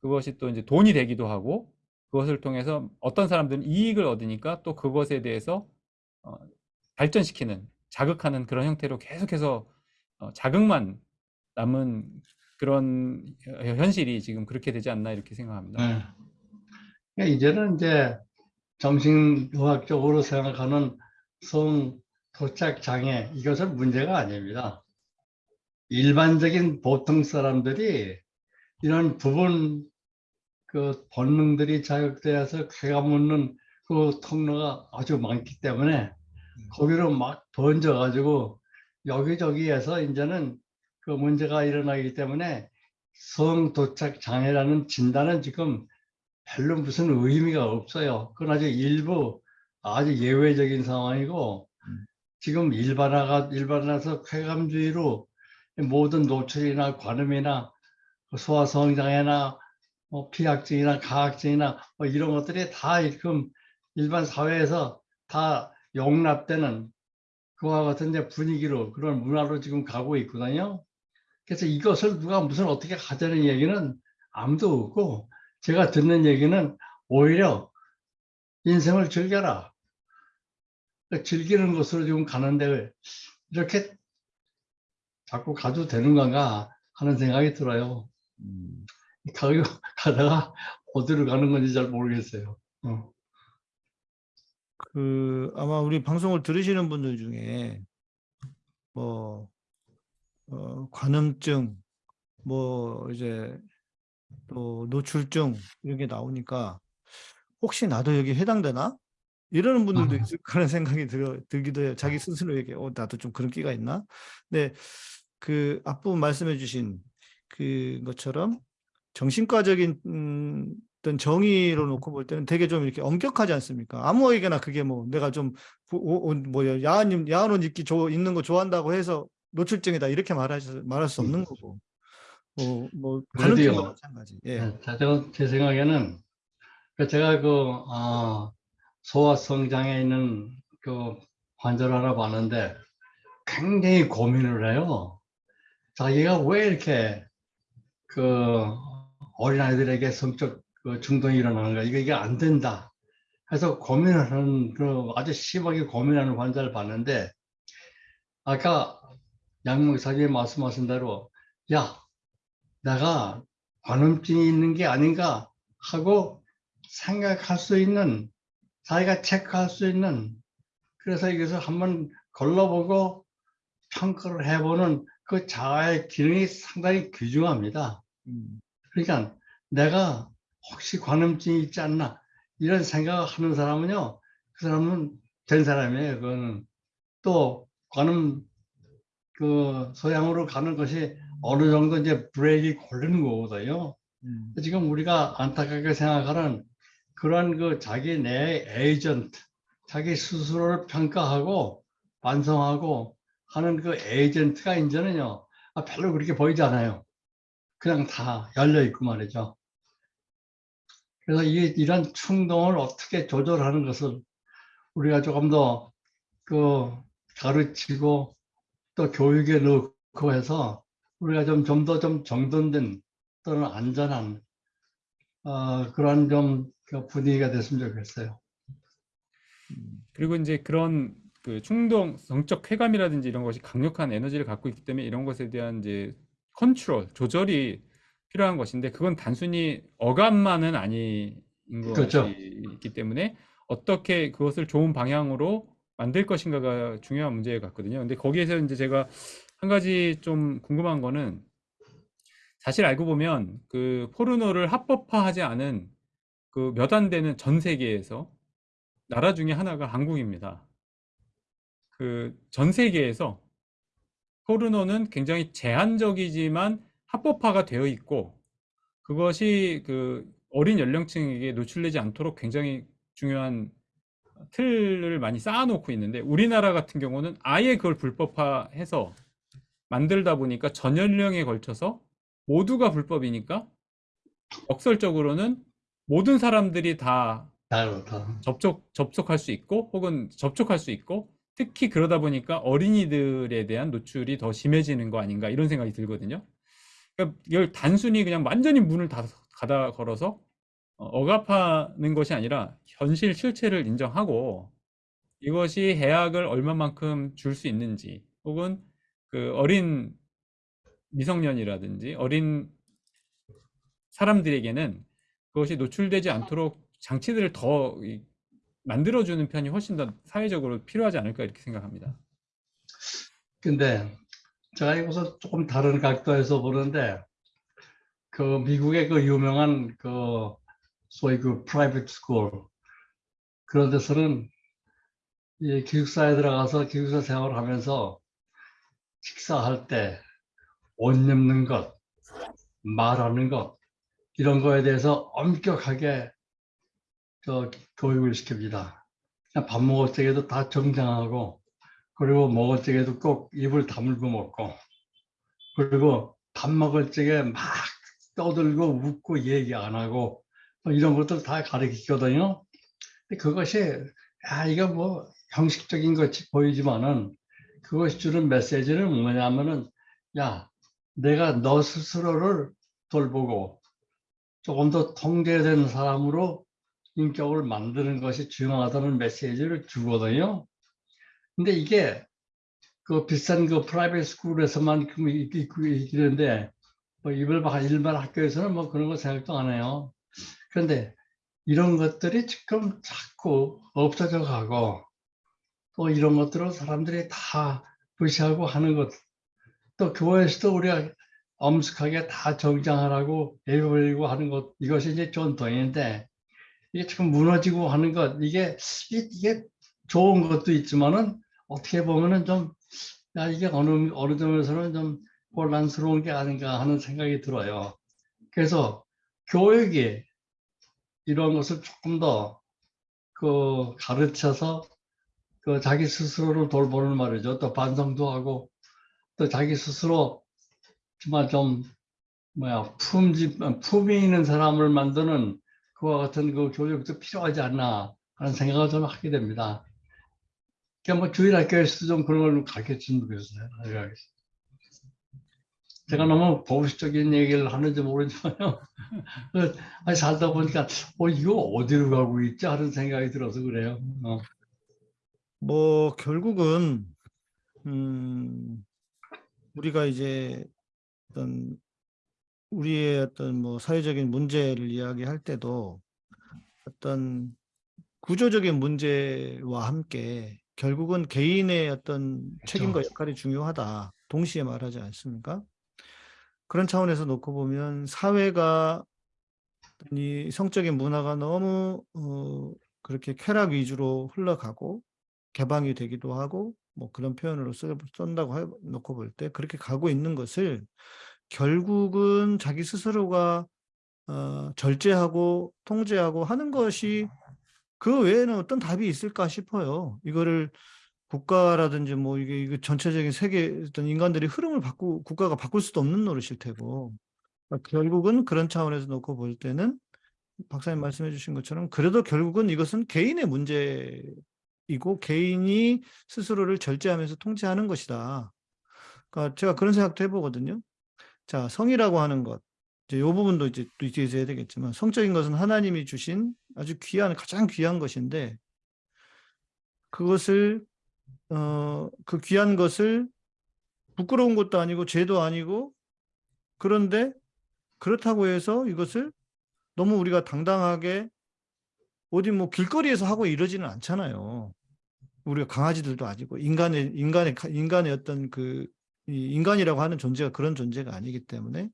그것이 또 이제 돈이 되기도 하고 그것을 통해서 어떤 사람들은 이익을 얻으니까 또 그것에 대해서 어, 발전시키는 자극하는 그런 형태로 계속해서 어, 자극만 남은 그런 현- 현실이 지금 그렇게 되지 않나 이렇게 생각합니다. 네. 그러니까 이제는 이제 정신의학적으로 생각하는 성 도착 장애 이것은 문제가 아닙니다. 일반적인 보통 사람들이 이런 부분 그 본능들이 자극되어서 쾌감 얻는 그 통로가 아주 많기 때문에 거기로 막 던져가지고 여기저기에서 이제는 그 문제가 일어나기 때문에 성 도착 장애라는 진단은 지금 별로 무슨 의미가 없어요. 그건 아주 일부 아주 예외적인 상황이고 지금 일반화가 일반화해서 쾌감주의로 모든 노출이나 관음이나 소화성장애나 뭐 피학증이나 가학증이나 뭐 이런 것들이 다 지금 일반 사회에서 다 용납되는 그와 같은 분위기로 그런 문화로 지금 가고 있거든요. 그래서 이것을 누가 무슨 어떻게 하자는 얘기는 아무도 없고 제가 듣는 얘기는 오히려 인생을 즐겨라. 그러니까 즐기는 것으로 지금 가는데 이렇게 자꾸 가도 되는 건가 하는 생각이 들어요. 가고 가다가 어디로 가는 건지 잘 모르겠어요. 어. 그 아마 우리 방송을 들으시는 분들 중에 뭐 어, 관음증 뭐 이제 또 노출증 이런 게 나오니까 혹시 나도 여기 해당되나? 이러는 분들도 아. 있을 거라는 생각이 들어, 들기도 해요. 자기 스스로에게 어, 나도 좀 그런 끼가 있나? 근데 그 앞부분 말씀해 주신 그 것처럼 정신과적인 음, 어떤 정의로 놓고 볼 때는 되게 좀 이렇게 엄격하지 않습니까? 아무에게나 그게 뭐 내가 좀 부- 오- 오- 뭐야 야한 야한 옷 입기 좋 입는 거 좋아한다고 해서 노출증이다 이렇게 말할 수 말할 수 없는 거고 뭐, 뭐 그래도요. 마찬가지. 예. 네, 자, 저, 제 생각에는 그 제가 그 아, 소아 성장애 있는 그 환자를 하나 봤는데 굉장히 고민을 해요. 자기가 왜 이렇게 그 어린아이들에게 성적 그 중독이 일어나는가 이거 이게 안 된다. 해서 고민을 하는 그 아주 심하게 고민하는 환자를 봤는데 아까 양목사님 말씀하신 대로 야 내가 관음증이 있는 게 아닌가 하고 생각할 수 있는 자기가 체크할 수 있는 그래서 이것을 한번 걸러보고 평가를 해보는 그 자아의 기능이 상당히 귀중합니다. 음. 그러니까 내가 혹시 관음증이 있지 않나 이런 생각을 하는 사람은요 그 사람은 된 사람이에요 그거는 또 관음 그 소양으로 가는 것이 어느 정도 이제 브레이크 걸리는 거거든요 음. 지금 우리가 안타깝게 생각하는 그런 그 자기 내 에이전트 자기 스스로를 평가하고 반성하고 하는 그 에이전트가 이제는요 아, 별로 그렇게 보이지 않아요 그냥 다 열려 있고 말이죠. 그래서 이, 이런 충동을 어떻게 조절하는 것을 우리가 조금 더 그 가르치고 또 교육에 넣고 해서 우리가 좀 좀 더 좀 정돈된 또는 안전한 어, 그런 좀그 분위기가 됐으면 좋겠어요. 그리고 이제 그런 그 충동, 성적 쾌감이라든지 이런 것이 강력한 에너지를 갖고 있기 때문에 이런 것에 대한 이제 컨트롤, 조절이 필요한 것인데 그건 단순히 어감만은 아닌 그렇죠. 것이기 때문에 어떻게 그것을 좋은 방향으로 만들 것인가가 중요한 문제 같거든요. 근데 거기에서 이제 제가 한 가지 좀 궁금한 거는 사실 알고 보면 그 포르노를 합법화하지 않은 그 몇 안 되는 전 세계에서 나라 중에 하나가 한국입니다. 그 전 세계에서 포르노는 굉장히 제한적이지만 합법화가 되어 있고 그것이 그 어린 연령층에게 노출되지 않도록 굉장히 중요한 틀을 많이 쌓아놓고 있는데 우리나라 같은 경우는 아예 그걸 불법화해서 만들다 보니까 전 연령에 걸쳐서 모두가 불법이니까 역설적으로는 모든 사람들이 다. 접촉, 접촉할 수 있고 혹은 접촉할 수 있고 특히 그러다 보니까 어린이들에 대한 노출이 더 심해지는 거 아닌가 이런 생각이 들거든요. 그러니까 이걸 단순히 그냥 완전히 문을 다 닫아 걸어서 어, 억압하는 것이 아니라 현실 실체를 인정하고 이것이 해악을 얼마만큼 줄 수 있는지 혹은 그 어린 미성년이라든지 어린 사람들에게는 그것이 노출되지 않도록 장치들을 더 이- 만들어주는 편이 훨씬 더 사회적으로 필요하지 않을까 이렇게 생각합니다. 근데 제가 이것을 조금 다른 각도에서 보는데 그 미국의 그 유명한 그 소위 그 private school 그런 데서는 이 기숙사에 들어가서 기숙사 생활을 하면서 식사할 때 옷 입는 것, 말하는 것 이런 거에 대해서 엄격하게 저 교육을 시킵니다. 밥 먹을 적에도 다 정장하고 그리고 먹을 적에도 꼭 입을 다물고 먹고 그리고 밥 먹을 적에 막 떠들고 웃고 얘기 안 하고 뭐 이런 것들 다 가르치거든요. 그것이 야 이거 뭐 형식적인 것이 보이지만은 그것이 주는 메시지는 뭐냐면은 야 내가 너 스스로를 돌보고 조금 더 통제된 사람으로 인격을 만드는 것이 중요하다는 메시지를 주거든요. 근데 이게 그 비싼 그 프라이빗 스쿨에서만 있는데 뭐 일반 학교에서는 뭐 그런 거 생각도 안 해요. 그런데 이런 것들이 지금 자꾸 없어져 가고 또 이런 것들을 사람들이 다 무시하고 하는 것. 또 교회에서도 우리가 엄숙하게 다 정장하라고 예배드리고 하는 것 이것이 이제 전통인데 이게 지금 무너지고 하는 것 이게 이- 이게 좋은 것도 있지만은 어떻게 보면은 좀 야, 이게 어느 어느 점에서는 좀 혼란스러운 게 아닌가 하는 생각이 들어요. 그래서 교육이 이런 것을 조금 더 그 가르쳐서 그 자기 스스로를 돌보는 말이죠. 또 반성도 하고 또 자기 스스로 정말 좀 뭐야 품지 품이 있는 사람을 만드는 그와 같은 그 교육도 필요하지 않나 하는 생각을 좀 하게 됩니다. 그러니까 뭐 주일 학교에서도 좀 그런 걸 가르쳐 주면 좋겠어요. 제가 너무 보수적인 얘기를 하는지 모르지만요. 그, 아니, 살다 보니까, 어, 이거 어디로 가고 있지? 하는 생각이 들어서 그래요. 어. 뭐 결국은 음 우리가 이제 어떤 우리의 어떤 뭐 사회적인 문제를 이야기할 때도 어떤 구조적인 문제와 함께 결국은 개인의 어떤 책임과 역할이 중요하다. 동시에 말하지 않습니까? 그런 차원에서 놓고 보면 사회가 이 성적인 문화가 너무 어, 그렇게 쾌락 위주로 흘러가고 개방이 되기도 하고 뭐 그런 표현으로 쓰, 쓴다고 해 놓고 볼 때 그렇게 가고 있는 것을 결국은 자기 스스로가 어, 절제하고 통제하고 하는 것이 그 외에는 어떤 답이 있을까 싶어요. 이거를 국가라든지 뭐 이게, 이게 전체적인 세계 어떤 인간들이 흐름을 바꾸 국가가 바꿀 수도 없는 노릇일 테고 그러니까 결국은 그런 차원에서 놓고 볼 때는 박사님 말씀해 주신 것처럼 그래도 결국은 이것은 개인의 문제이고 개인이 스스로를 절제하면서 통제하는 것이다. 그러니까 제가 그런 생각도 해보거든요. 자, 성이라고 하는 것. 이제 이 부분도 이제 또 뒤에서 해야 되겠지만 성적인 것은 하나님이 주신 아주 귀한 가장 귀한 것인데 그것을 어 그 귀한 것을 부끄러운 것도 아니고 죄도 아니고 그런데 그렇다고 해서 이것을 너무 우리가 당당하게 어디 뭐 길거리에서 하고 이러지는 않잖아요. 우리가 강아지들도 아니고 인간의 인간의 가- 인간의 어떤 그이 인간이라고 하는 존재가 그런 존재가 아니기 때문에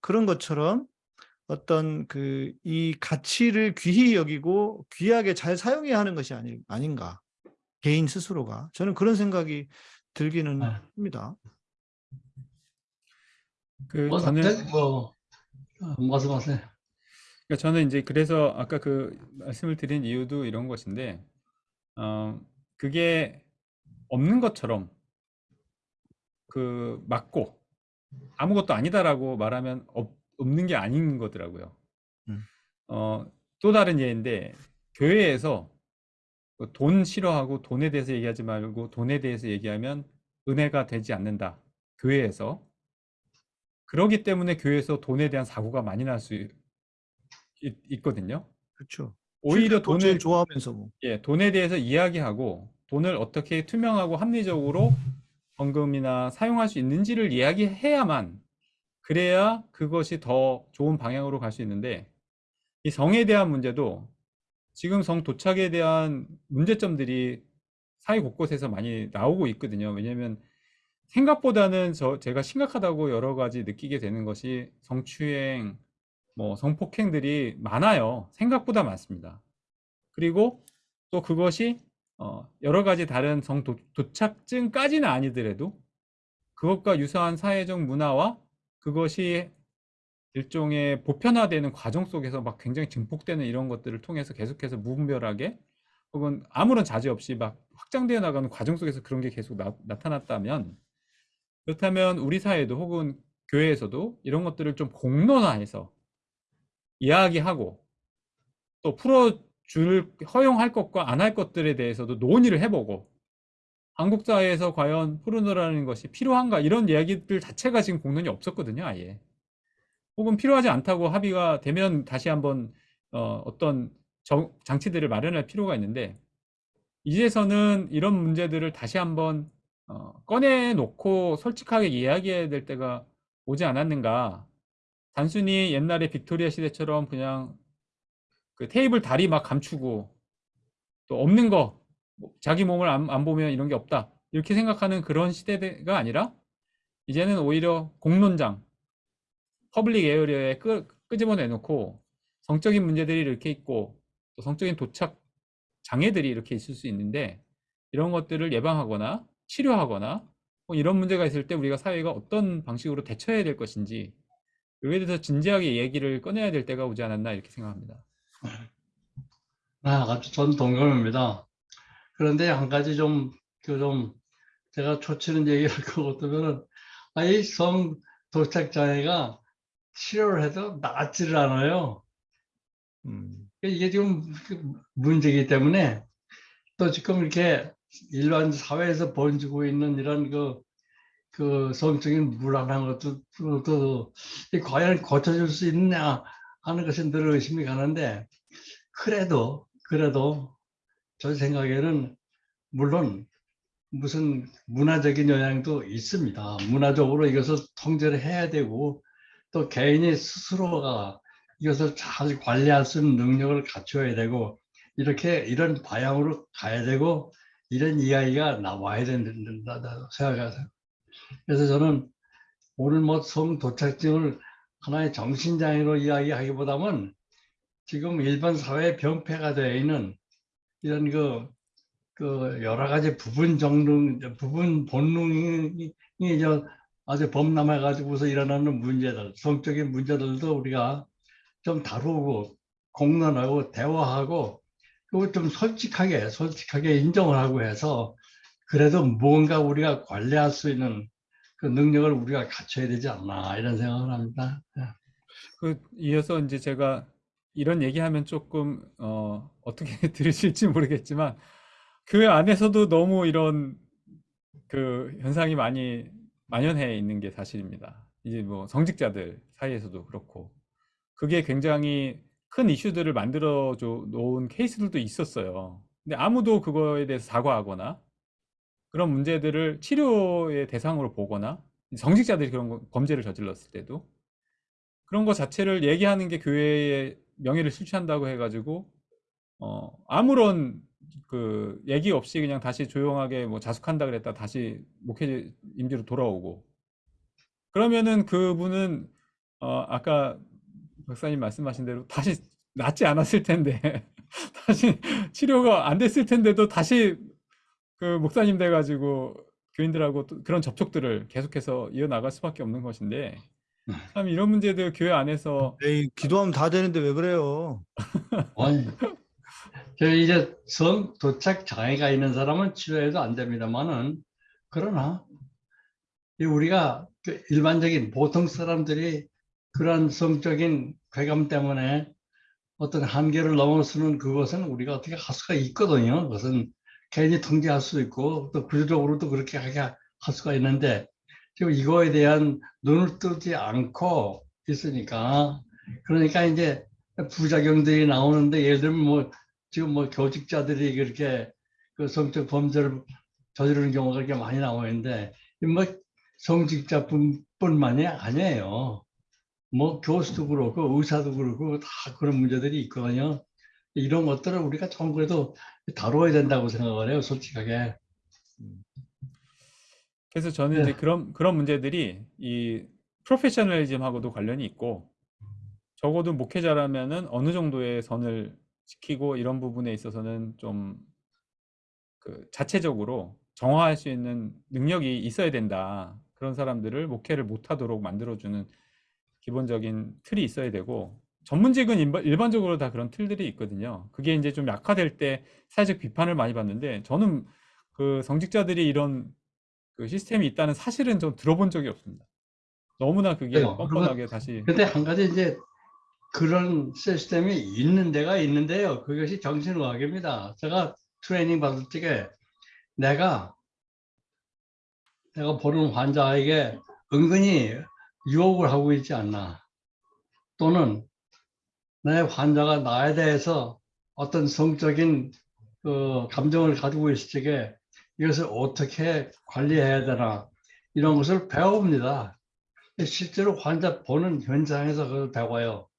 그런 것처럼 어떤 그 이 가치를 귀히 여기고 귀하게 잘 사용해야 하는 것이 아니, 아닌가 개인 스스로가 저는 그런 생각이 들기는 네. 합니다. 그 뭐, 저는 네, 뭐 어, 말씀하세요. 그러니까 저는 이제 그래서 아까 그 말씀을 드린 이유도 이런 것인데, 어, 그게 없는 것처럼 그 맞고 아무것도 아니다라고 말하면 없, 없는 게 아닌 거더라고요. 음. 어, 또 다른 예인데 교회에서 그 돈 싫어하고 돈에 대해서 얘기하지 말고 돈에 대해서 얘기하면 은혜가 되지 않는다. 교회에서. 그러기 때문에 교회에서 돈에 대한 사고가 많이 날 수 있거든요. 그렇죠. 오히려 돈 돈을 좋아하면서 뭐. 예, 돈에 대해서 이야기하고 돈을 어떻게 투명하고 합리적으로 헌금이나 사용할 수 있는지를 이야기해야만 그래야 그것이 더 좋은 방향으로 갈 수 있는데 이 성에 대한 문제도 지금 성 도착에 대한 문제점들이 사회 곳곳에서 많이 나오고 있거든요. 왜냐하면 생각보다는 저 제가 심각하다고 여러 가지 느끼게 되는 것이 성추행, 뭐 성폭행들이 많아요. 생각보다 많습니다. 그리고 또 그것이 어, 여러 가지 다른 성 도, 도착증까지는 아니더라도 그것과 유사한 사회적 문화와 그것이 일종의 보편화되는 과정 속에서 막 굉장히 증폭되는 이런 것들을 통해서 계속해서 무분별하게 혹은 아무런 자제 없이 막 확장되어 나가는 과정 속에서 그런 게 계속 나, 나타났다면 그렇다면 우리 사회도 혹은 교회에서도 이런 것들을 좀 공론화해서 이야기하고 또 풀어줄 허용할 것과 안 할 것들에 대해서도 논의를 해보고 한국 사회에서 과연 포르노라는 것이 필요한가 이런 이야기들 자체가 지금 공론이 없었거든요 아예 혹은 필요하지 않다고 합의가 되면 다시 한번 어, 어떤 정- 장치들을 마련할 필요가 있는데 이제서는 이런 문제들을 다시 한번 어, 꺼내놓고 솔직하게 이야기해야 될 때가 오지 않았는가. 단순히 옛날에 빅토리아 시대처럼 그냥 그 테이블 다리 막 감추고 또 없는 거뭐 자기 몸을 안, 안 보면 이런 게 없다. 이렇게 생각하는 그런 시대가 아니라 이제는 오히려 공론장 public area에 끄, 끄집어 내놓고 성적인 문제들이 이렇게 있고 또 성적인 도착 장애들이 이렇게 있을 수 있는데 이런 것들을 예방하거나 치료하거나 뭐 이런 문제가 있을 때 우리가 사회가 어떤 방식으로 대처해야 될 것인지 여기에 대해서 진지하게 얘기를 꺼내야 될 때가 오지 않았나 이렇게 생각합니다. 아, 아주 전 동감입니다. 그런데 한 가지 좀, 그 좀, 제가 초치는 얘기를 것 같으면은, 아이 성 도착 장애가 치료를 해도 낫지를 않아요. 음. 이게 지금 그 문제이기 때문에 또 지금 이렇게 일반 사회에서 번지고 있는 이런 그, 그 성적인 불안한 것도 또, 과연 고쳐줄 수 있냐 하는 것이 늘 의심이 가는데 그래도 그래도 저 생각에는 물론 무슨 문화적인 영향도 있습니다. 문화적으로 이것을 통제를 해야 되고 또 개인이 스스로가 이것을 잘 관리할 수 있는 능력을 갖춰야 되고 이렇게 이런 방향으로 가야 되고 이런 이야기가 나와야 된다 생각해서 그래서 저는 오늘 뭐 성 도착증을 하나의 정신장애로 이야기하기보다는 지금 일반 사회 병폐가 되어 있는 이런 그, 그 여러 가지 부분 정능, 부분 본능이 저 아주 범람해 가지고서 일어나는 문제들, 성적인 문제들도 우리가 좀 다루고 공론하고 대화하고 그리고 좀 솔직하게 솔직하게 인정을 하고 해서 그래도 뭔가 우리가 관리할 수 있는 그 능력을 우리가 갖춰야 되지 않나 이런 생각을 합니다. 예. 그 이어서 이제 제가 이런 얘기하면 조금 어, 어떻게 들으실지 모르겠지만 그 안에서도 너무 이런 그 현상이 많이 만연해 있는 게 사실입니다. 이제 뭐 성직자들 사이에서도 그렇고 그게 굉장히 큰 이슈들을 만들어 줘 놓은 케이스들도 있었어요. 근데 아무도 그거에 대해서 사과하거나 그런 문제들을 치료의 대상으로 보거나 성직자들이 그런 거- 범죄를 저질렀을 때도 그런 거 자체를 얘기하는 게 교회의 명예를 실추한다고 해가지고 어 아무런 그 얘기 없이 그냥 다시 조용하게 뭐 자숙한다 그랬다 다시 목회 임지로 돌아오고 그러면은 그분은 어 아까 박사님 말씀하신 대로 다시 낫지 않았을 텐데 다시 치료가 안 됐을 텐데도 다시 그 목사님 돼 가지고 교인들하고 또 그런 접촉들을 계속해서 이어나갈 수밖에 없는 것인데 참 이런 문제들 교회 안에서 에이, 기도하면 다 되는데 왜 그래요? 아니, 저 이제 성 도착 장애가 있는 사람은 치료해도 안 됩니다만은 그러나 이 우리가 그 일반적인 보통 사람들이 그런 성적인 괴감 때문에 어떤 한계를 넘어서는 그것은 우리가 어떻게 할 수가 있거든요. 그것은 개인이 통제할 수 있고 또 구조적으로도 그렇게 하게 할 수가 있는데 지금 이거에 대한 눈을 뜨지 않고 있으니까 그러니까 이제 부작용들이 나오는데 예를 들면 뭐 지금 뭐 교직자들이 그렇게 그 성적 범죄를 저지르는 경우가 그렇게 많이 나오고 있는데 이뭐 성직자뿐만이 아니에요. 뭐 교수도 그렇고 의사도 그렇고 다 그런 문제들이 있거든요. 이런 것들을 우리가 정부에도 다뤄야 된다고 생각을 해요, 솔직하게. 그래서 저는 네. 이제 그런 그런 문제들이 이 프로페셔널리즘하고도 관련이 있고 적어도 목회자라면은 어느 정도의 선을 지키고 이런 부분에 있어서는 좀 그 자체적으로 정화할 수 있는 능력이 있어야 된다. 그런 사람들을 목회를 못하도록 만들어주는 기본적인 틀이 있어야 되고 전문직은 일반- 일반적으로 다 그런 틀들이 있거든요. 그게 이제 좀 약화될 때 사회적 비판을 많이 받는데 저는 그 성직자들이 이런 그 시스템이 있다는 사실은 좀 들어본 적이 없습니다. 너무나 그게 그래요. 뻔뻔하게 다시 근데 한 가지 이제 그런 시스템이 있는 데가 있는데요. 그것이 정신의학입니다. 제가 트레이닝 받을 적에 내가 내가 보는 환자에게 은근히 유혹을 하고 있지 않나. 또는 내 환자가 나에 대해서 어떤 성적인 그 감정을 가지고 있을 적에 이것을 어떻게 관리해야 되나 이런 것을 배웁니다. 실제로 환자 보는 현장에서 그걸 배워요.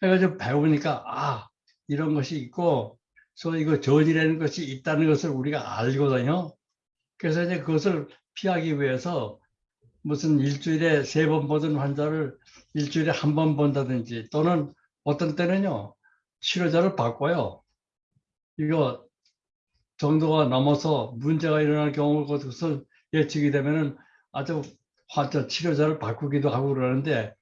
그래가지고 배우니까 아 이런 것이 있고 또 이거 저지라는 것이 있다는 것을 우리가 알거든요. 그래서 이제 그것을 피하기 위해서 무슨 일주일에 세 번 보던 환자를 일주일에 한 번 본다든지 또는 어떤 때는요 치료자를 바꿔요. 이거 정도가 넘어서 문제가 일어날 경우가 그것을 예측이 되면은 아주 환자 치료자를 바꾸기도 하고 그러는데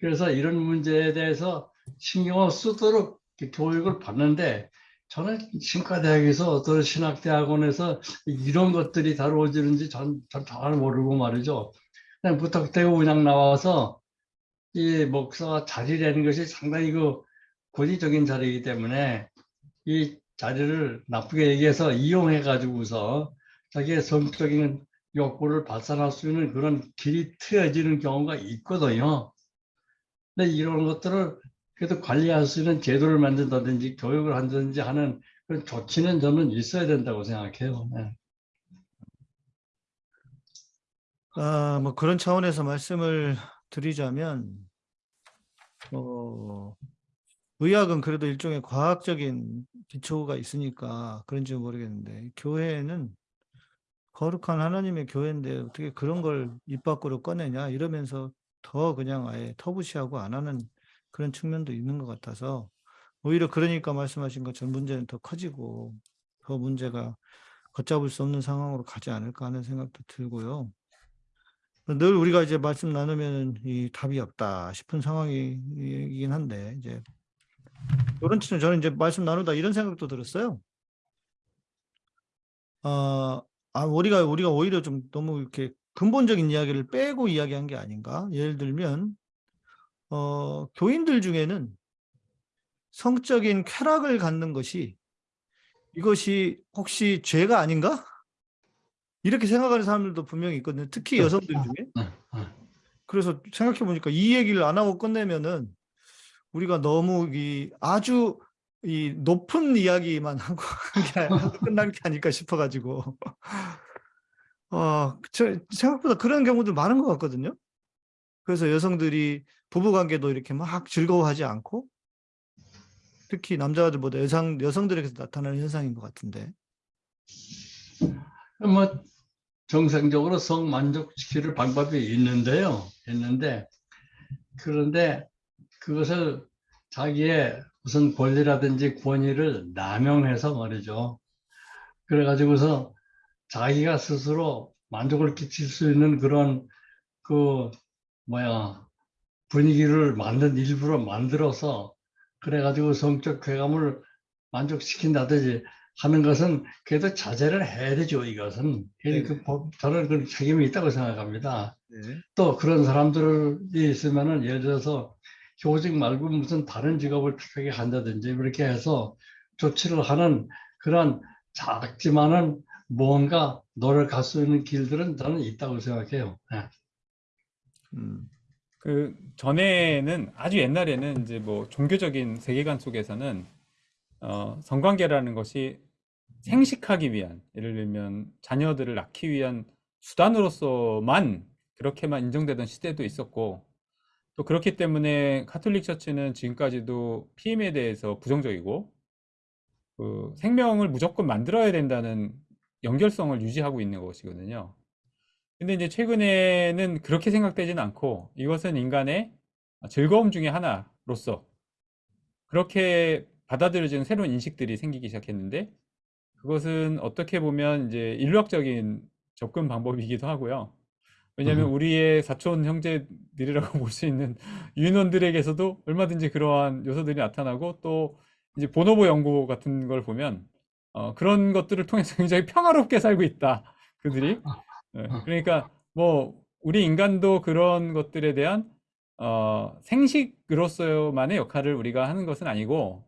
그래서 이런 문제에 대해서 신경을 쓰도록 교육을 받는데 저는 신과대학에서 어떤 신학대학원에서 이런 것들이 다루어지는지 전, 전 잘 모르고 말이죠. 그냥 부탁되고 그냥 나와서 이 목사가 자리라는 것이 상당히 그 권위적인 자리이기 때문에 이 자리를 나쁘게 얘기해서 이용해 가지고서 자기의 성적인 욕구를 발산할 수 있는 그런 길이 트여지는 경우가 있거든요. 근데 이런 것들을 그래도 관리할 수 있는 제도를 만든다든지 교육을 한다든지 하는 그런 조치는 저는 있어야 된다고 생각해요. 네. 아, 뭐 그런 차원에서 말씀을 드리자면, 어, 의학은 그래도 일종의 과학적인 기초가 있으니까 그런지 모르겠는데, 교회는 거룩한 하나님의 교회인데 어떻게 그런 걸 입 밖으로 꺼내냐 이러면서 더 그냥 아예 터부시하고 안 하는 그런 측면도 있는 것 같아서 오히려 그러니까 말씀하신 것처럼 문제는 더 커지고 더 문제가 걷잡을 수 없는 상황으로 가지 않을까 하는 생각도 들고요. 늘 우리가 이제 말씀 나누면 이 답이 없다 싶은 상황이긴 한데 이제 이런 측면 저는 이제 말씀 나누다 이런 생각도 들었어요. 어, 아 우리가 우리가 오히려 좀 너무 이렇게 근본적인 이야기를 빼고 이야기한 게 아닌가? 예를 들면 어, 교인들 중에는 성적인 쾌락을 갖는 것이 이것이 혹시 죄가 아닌가? 이렇게 생각하는 사람들도 분명히 있거든요. 특히 여성들 중에. 네, 네. 그래서 생각해 보니까 이 얘기를 안 하고 끝내면은 우리가 너무 이 아주 이 높은 이야기만 하고 끝날 게 아닐까 싶어가지고 어, 저 생각보다 그런 경우도 많은 것 같거든요. 그래서 여성들이 부부관계도 이렇게 막 즐거워하지 않고 특히 남자들보다 여성 여성들에게서 나타나는 현상인 것 같은데. 뭐 정상적으로 성 만족시킬 방법이 있는데요. 있는데 그런데 그것을 자기의 무슨 권리라든지 권위를 남용해서 말이죠. 그래가지고서 자기가 스스로 만족을 끼칠 수 있는 그런 그 뭐야 분위기를 만든 일부러 만들어서 그래가지고 성적 쾌감을 만족시킨다든지 하는 것은 그래도 자제를 해야 되죠. 이것은 네. 그 법- 저는 그 책임이 있다고 생각합니다. 네. 또 그런 사람들이 있으면은 예를 들어서 교직 말고 무슨 다른 직업을 택하게 한다든지 이렇게 해서 조치를 하는 그런 작지만은 뭔가 노력할 수 있는 길들은 저는 있다고 생각해요. 예. 음, 그 전에는 아주 옛날에는 이제 뭐 종교적인 세계관 속에서는 어, 성관계라는 것이 생식하기 위한 예를 들면 자녀들을 낳기 위한 수단으로서만 그렇게만 인정되던 시대도 있었고 또 그렇기 때문에 카톨릭 처치는 지금까지도 피임에 대해서 부정적이고 그 생명을 무조건 만들어야 된다는 연결성을 유지하고 있는 것이거든요. 근데 이제 최근에는 그렇게 생각되지는 않고 이것은 인간의 즐거움 중에 하나로서 그렇게 받아들여지는 새로운 인식들이 생기기 시작했는데 그것은 어떻게 보면 이제 인류학적인 접근 방법이기도 하고요. 왜냐하면 음. 우리의 사촌 형제들이라고 볼 수 있는 유인원들에게서도 얼마든지 그러한 요소들이 나타나고 또 이제 보노보 연구 같은 걸 보면 어, 그런 것들을 통해서 굉장히 평화롭게 살고 있다. 그들이. 예, 그러니까 뭐 우리 인간도 그런 것들에 대한 어, 생식으로서만의 역할을 우리가 하는 것은 아니고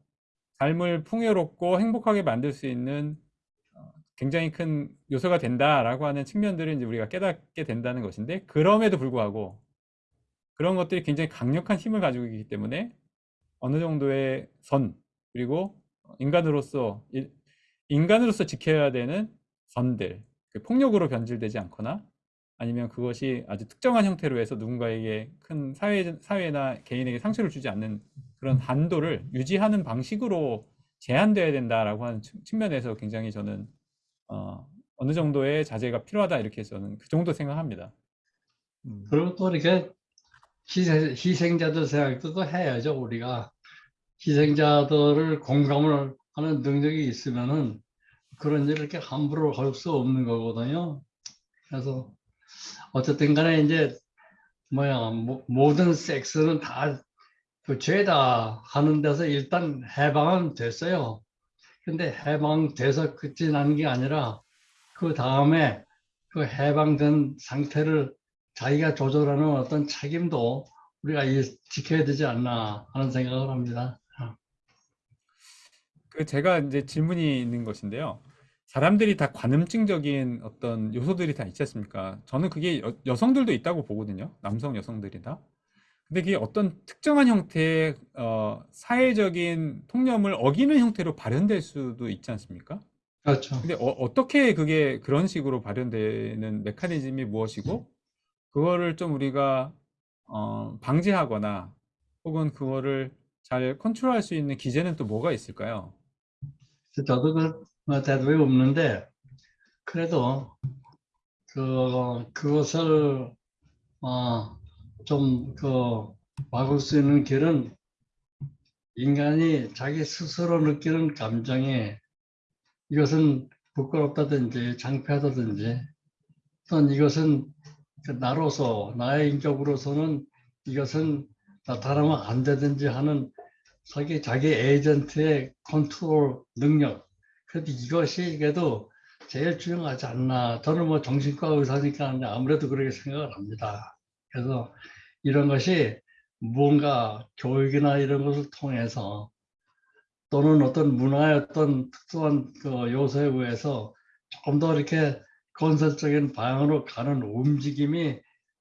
삶을 풍요롭고 행복하게 만들 수 있는 어, 굉장히 큰 요소가 된다라고 하는 측면들을 이제 우리가 깨닫게 된다는 것인데 그럼에도 불구하고 그런 것들이 굉장히 강력한 힘을 가지고 있기 때문에 어느 정도의 선 그리고 인간으로서 일- 인간으로서 지켜야 되는 선들 그 폭력으로 변질되지 않거나 아니면 그것이 아주 특정한 형태로 해서 누군가에게 큰 사회, 사회나 개인에게 상처를 주지 않는 그런 한도를 유지하는 방식으로 제한돼야 된다라고 하는 측- 측면에서 굉장히 저는 어, 어느 정도의 자제가 필요하다 이렇게 저는 그 정도 생각합니다. 음. 그리고 또 이렇게 희생, 희생자들 생각도 또 해야죠, 우리가. 희생자들을 공감을 하는 능력이 있으면은 그런 일을 이렇게 함부로 할 수 없는 거거든요. 그래서 어쨌든 간에 이제 뭐야, 모- 모든 섹스는 다 그 죄다 하는 데서 일단 해방은 됐어요. 근데 해방돼서 끝이 나는 게 아니라 그 다음에 그 해방된 상태를 자기가 조절하는 어떤 책임도 우리가 이- 지켜야 되지 않나 하는 생각을 합니다. 그 제가 이제 질문이 있는 것인데요. 사람들이 다 관음증적인 어떤 요소들이 다 있지 않습니까? 저는 그게 여, 여성들도 있다고 보거든요. 남성, 여성들이 다. 근데 그게 어떤 특정한 형태의 어, 사회적인 통념을 어기는 형태로 발현될 수도 있지 않습니까? 그렇죠. 근데 어, 떻게 그게 그런 식으로 발현되는 메커니즘이 무엇이고 그거를 좀 우리가 어, 방지하거나 혹은 그거를 잘 컨트롤할 수 있는 기제는 또 뭐가 있을까요? 저도 그 뭐, 대답이 없는데 그래도 그 그것을 어, 좀그 막을 수 있는 길은 인간이 자기 스스로 느끼는 감정이 이것은 부끄럽다든지 창피하다든지 또는 이것은 그 나로서 나의 인격으로서는 이것은 나타나면 안 되든지 하는 자기 자기 에이전트의 컨트롤 능력 그래도 이것이 그래도 제일 중요하지 않나 저는 뭐 정신과 의사니까 아무래도 그렇게 생각을 합니다 그래서 이런 것이 무언가 교육이나 이런 것을 통해서 또는 어떤 어떤 특수한 그 요소에 의해서 조금 더 이렇게 건설적인 방향으로 가는 움직임이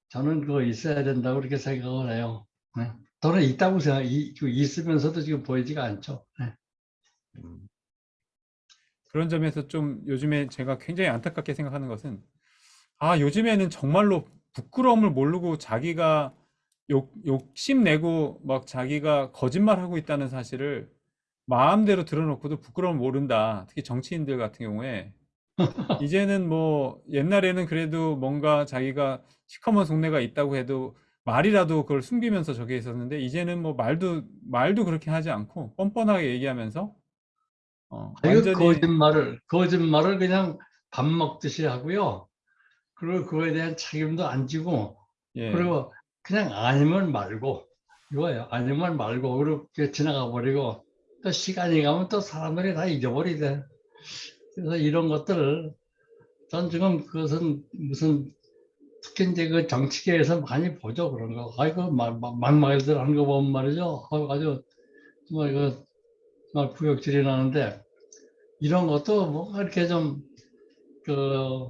저는 그거 있어야 된다고 그렇게 생각을 해요. 네. 저는 있다고 생각, 이, 그 있으면서도 지금 보이지가 않죠. 네. 그런 점에서 좀 요즘에 제가 굉장히 안타깝게 생각하는 것은 아, 요즘에는 정말로 부끄러움을 모르고 자기가 욕, 욕심내고 막 자기가 거짓말하고 있다는 사실을 마음대로 드러놓고도 부끄러움을 모른다. 특히 정치인들 같은 경우에 이제는 뭐 옛날에는 그래도 뭔가 자기가 시커먼 속내가 있다고 해도 말이라도 그걸 숨기면서 저게 있었는데 이제는 뭐 말도 말도 그렇게 하지 않고 뻔뻔하게 얘기하면서 어, 완전히 거짓말을, 거짓말을 그냥 밥 먹듯이 하고요. 그리고 그거에 대한 책임도 안 지고, 예. 그리고 그냥 아니면 말고, 이거예요. 아니면 말고, 그렇게 지나가 버리고, 또 시간이 가면 또 사람들이 다 잊어버리대. 그래서 이런 것들을, 전 지금 그것은 무슨, 특히 이제 그 정치계에서 많이 보죠, 그런 거. 아이고, 막, 막, 막말들 하는 거 보면 말이죠. 아주, 정말 그, 정말 구역질이 나는데, 이런 것도 뭔가 이렇게 좀, 그,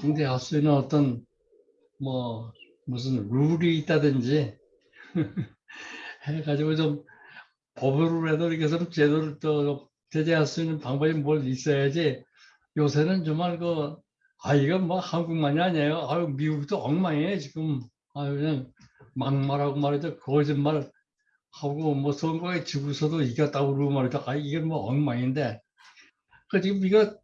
상대할 수 있는 어떤, 뭐, 무슨 룰이 있다든지, 해가지고 좀, 법으로 해도 이렇게 좀 제도를 또 제재할 수 있는 방법이 뭘 있어야지, 요새는 정말 그, 아, 이건 뭐 한국만이 아니에요. 아유, 미국도 엉망이에요, 지금. 아유, 그냥 막말하고 말이죠. 거짓말 하고, 뭐 선거에 지고서도 이겼다고 그러고 말이죠. 아, 이게 뭐 엉망인데. 그 지금 이거,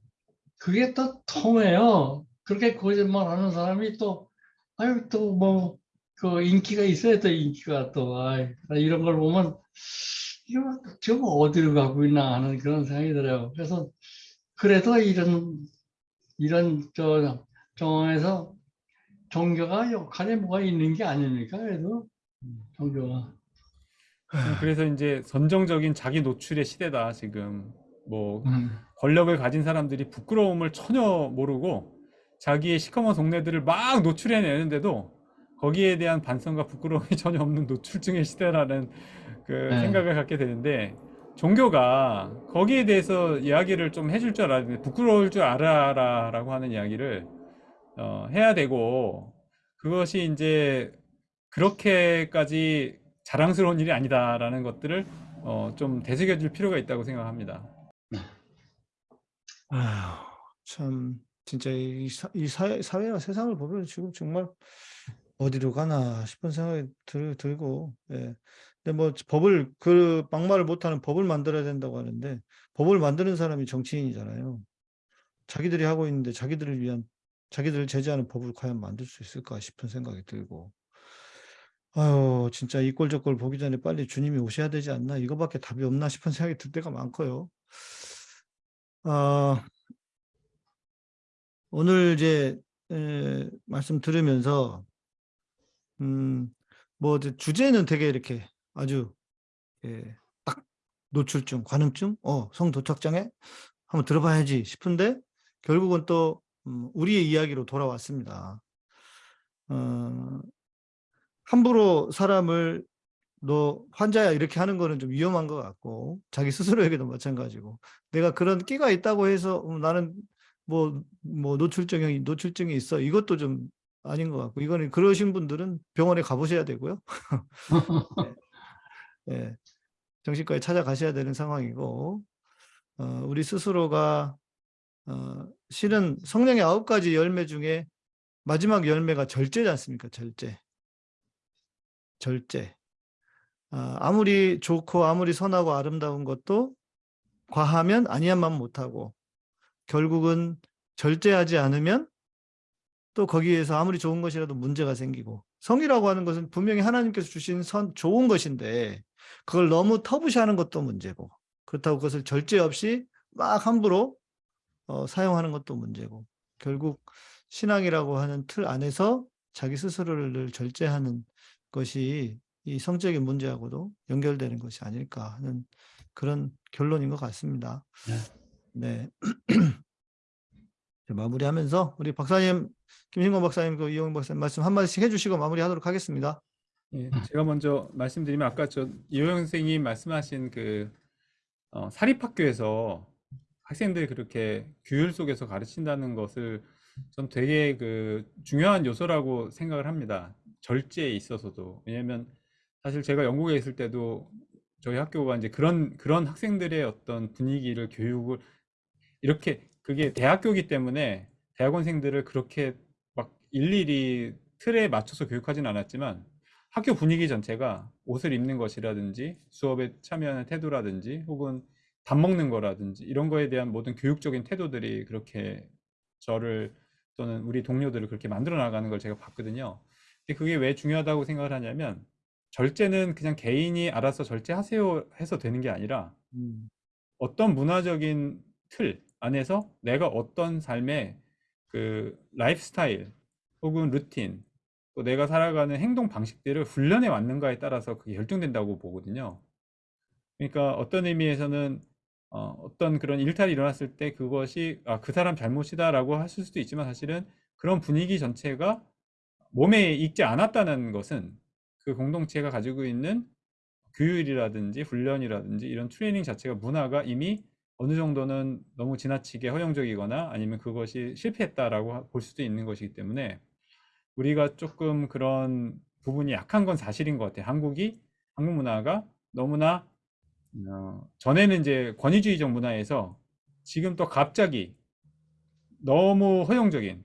그게 또 통해요. 그렇게 거짓말 하는 사람이 또, 아유, 또 뭐, 그 인기가 있어야 또 인기가 또, 아이, 이런 걸 보면, 이거 지금 어디로 가고 있나 하는 그런 생각이 들어요. 그래서, 그래도 이런, 이런 저 정황에서 종교가 역할이 뭐가 있는 게 아닙니까? 그래도, 종교가. 그래서 이제 선정적인 자기 노출의 시대다, 지금. 뭐, 음. 권력을 가진 사람들이 부끄러움을 전혀 모르고 자기의 시커먼 속내들을 막 노출해내는데도 거기에 대한 반성과 부끄러움이 전혀 없는 노출증의 시대라는 그 네. 생각을 갖게 되는데 종교가 거기에 대해서 이야기를 좀 해줄 줄 알아야 되는데 부끄러울 줄 알아라 라고 하는 이야기를 어, 해야 되고 그것이 이제 그렇게까지 자랑스러운 일이 아니다라는 것들을 어, 좀 되새겨줄 필요가 있다고 생각합니다. 아휴, 참, 진짜 이, 사, 이 사회, 사회와 세상을 보면 지금 정말 어디로 가나 싶은 생각이 들, 들고, 예. 근데 뭐 법을, 그 막말을 못하는 법을 만들어야 된다고 하는데, 법을 만드는 사람이 정치인이잖아요. 자기들이 하고 있는데 자기들을 위한, 자기들을 제재하는 법을 과연 만들 수 있을까 싶은 생각이 들고, 아유, 진짜 이 꼴 저 꼴 보기 전에 빨리 주님이 오셔야 되지 않나, 이거밖에 답이 없나 싶은 생각이 들 때가 많고요. 아, 오늘 이제 에, 말씀 들으면서 음, 뭐 주제는 되게 이렇게 아주 예, 딱 노출증, 관음증, 어, 성도착장애 한번 들어봐야지 싶은데 결국은 또 음, 우리의 이야기로 돌아왔습니다. 어, 함부로 사람을 너 환자야 이렇게 하는 거는 좀 위험한 것 같고 자기 스스로에게도 마찬가지고 내가 그런 끼가 있다고 해서 음, 나는 뭐, 뭐 노출증이 노출증이 있어 이것도 좀 아닌 것 같고 이거는 그러신 분들은 병원에 가보셔야 되고요. 네. 예, 정신과에 찾아가셔야 되는 상황이고 어, 우리 스스로가 어, 실은 성령의 아홉 가지 열매 중에 마지막 열매가 절제지 않습니까? 절제. 절제. 아, 아무리 좋고 아무리 선하고 아름다운 것도 과하면 아니한 만 못하고 결국은 절제하지 않으면 또 거기에서 아무리 좋은 것이라도 문제가 생기고 성이라고 하는 것은 분명히 하나님께서 주신 선 좋은 것인데 그걸 너무 터부시하는 것도 문제고 그렇다고 그것을 절제 없이 막 함부로 어, 사용하는 것도 문제고 결국 신앙이라고 하는 틀 안에서 자기 스스로를 늘 절제하는 것이 이 성적인 문제하고도 연결되는 것이 아닐까 하는 그런 결론인 것 같습니다. 네. 이제 마무리하면서 우리 박사님, 김신권 박사님, 그 이용 박사님 말씀 한 마디씩 해주시고 마무리하도록 하겠습니다. 예, 제가 먼저 말씀드리면 아까 저 이호영 선생님 말씀하신 그 어, 사립학교에서 학생들이 그렇게 규율 속에서 가르친다는 것을 전 되게 그 중요한 요소라고 생각을 합니다. 절제에 있어서도. 왜냐면 사실 제가 영국에 있을 때도 저희 학교가 이제 그런 그런 학생들의 어떤 분위기를 교육을 이렇게 그게 대학교이기 때문에 대학원생들을 그렇게 막 일일이 틀에 맞춰서 교육하진 않았지만 학교 분위기 전체가 옷을 입는 것이라든지 수업에 참여하는 태도라든지 혹은 밥 먹는 거라든지 이런 거에 대한 모든 교육적인 태도들이 그렇게 저를 또는 우리 동료들을 그렇게 만들어 나가는 걸 제가 봤거든요. 그게 왜 중요하다고 생각을 하냐면 절제는 그냥 개인이 알아서 절제하세요 해서 되는 게 아니라 음, 어떤 문화적인 틀 안에서 내가 어떤 삶의 그 라이프 스타일 혹은 루틴 또 내가 살아가는 행동 방식들을 훈련해 왔는가에 따라서 그게 결정된다고 보거든요. 그러니까 어떤 의미에서는 어, 어떤 그런 일탈이 일어났을 때 그것이 아, 그 사람 잘못이다라고 하실 수도 있지만 사실은 그런 분위기 전체가 몸에 익지 않았다는 것은 그 공동체가 가지고 있는 규율이라든지 훈련이라든지 이런 트레이닝 자체가 문화가 이미 어느 정도는 너무 지나치게 허용적이거나 아니면 그것이 실패했다라고 하- 볼 수도 있는 것이기 때문에 우리가 조금 그런 부분이 약한 건 사실인 것 같아요. 한국이 한국 문화가 너무나 어, 전에는 이제 권위주의적 문화에서 지금 또 갑자기 너무 허용적인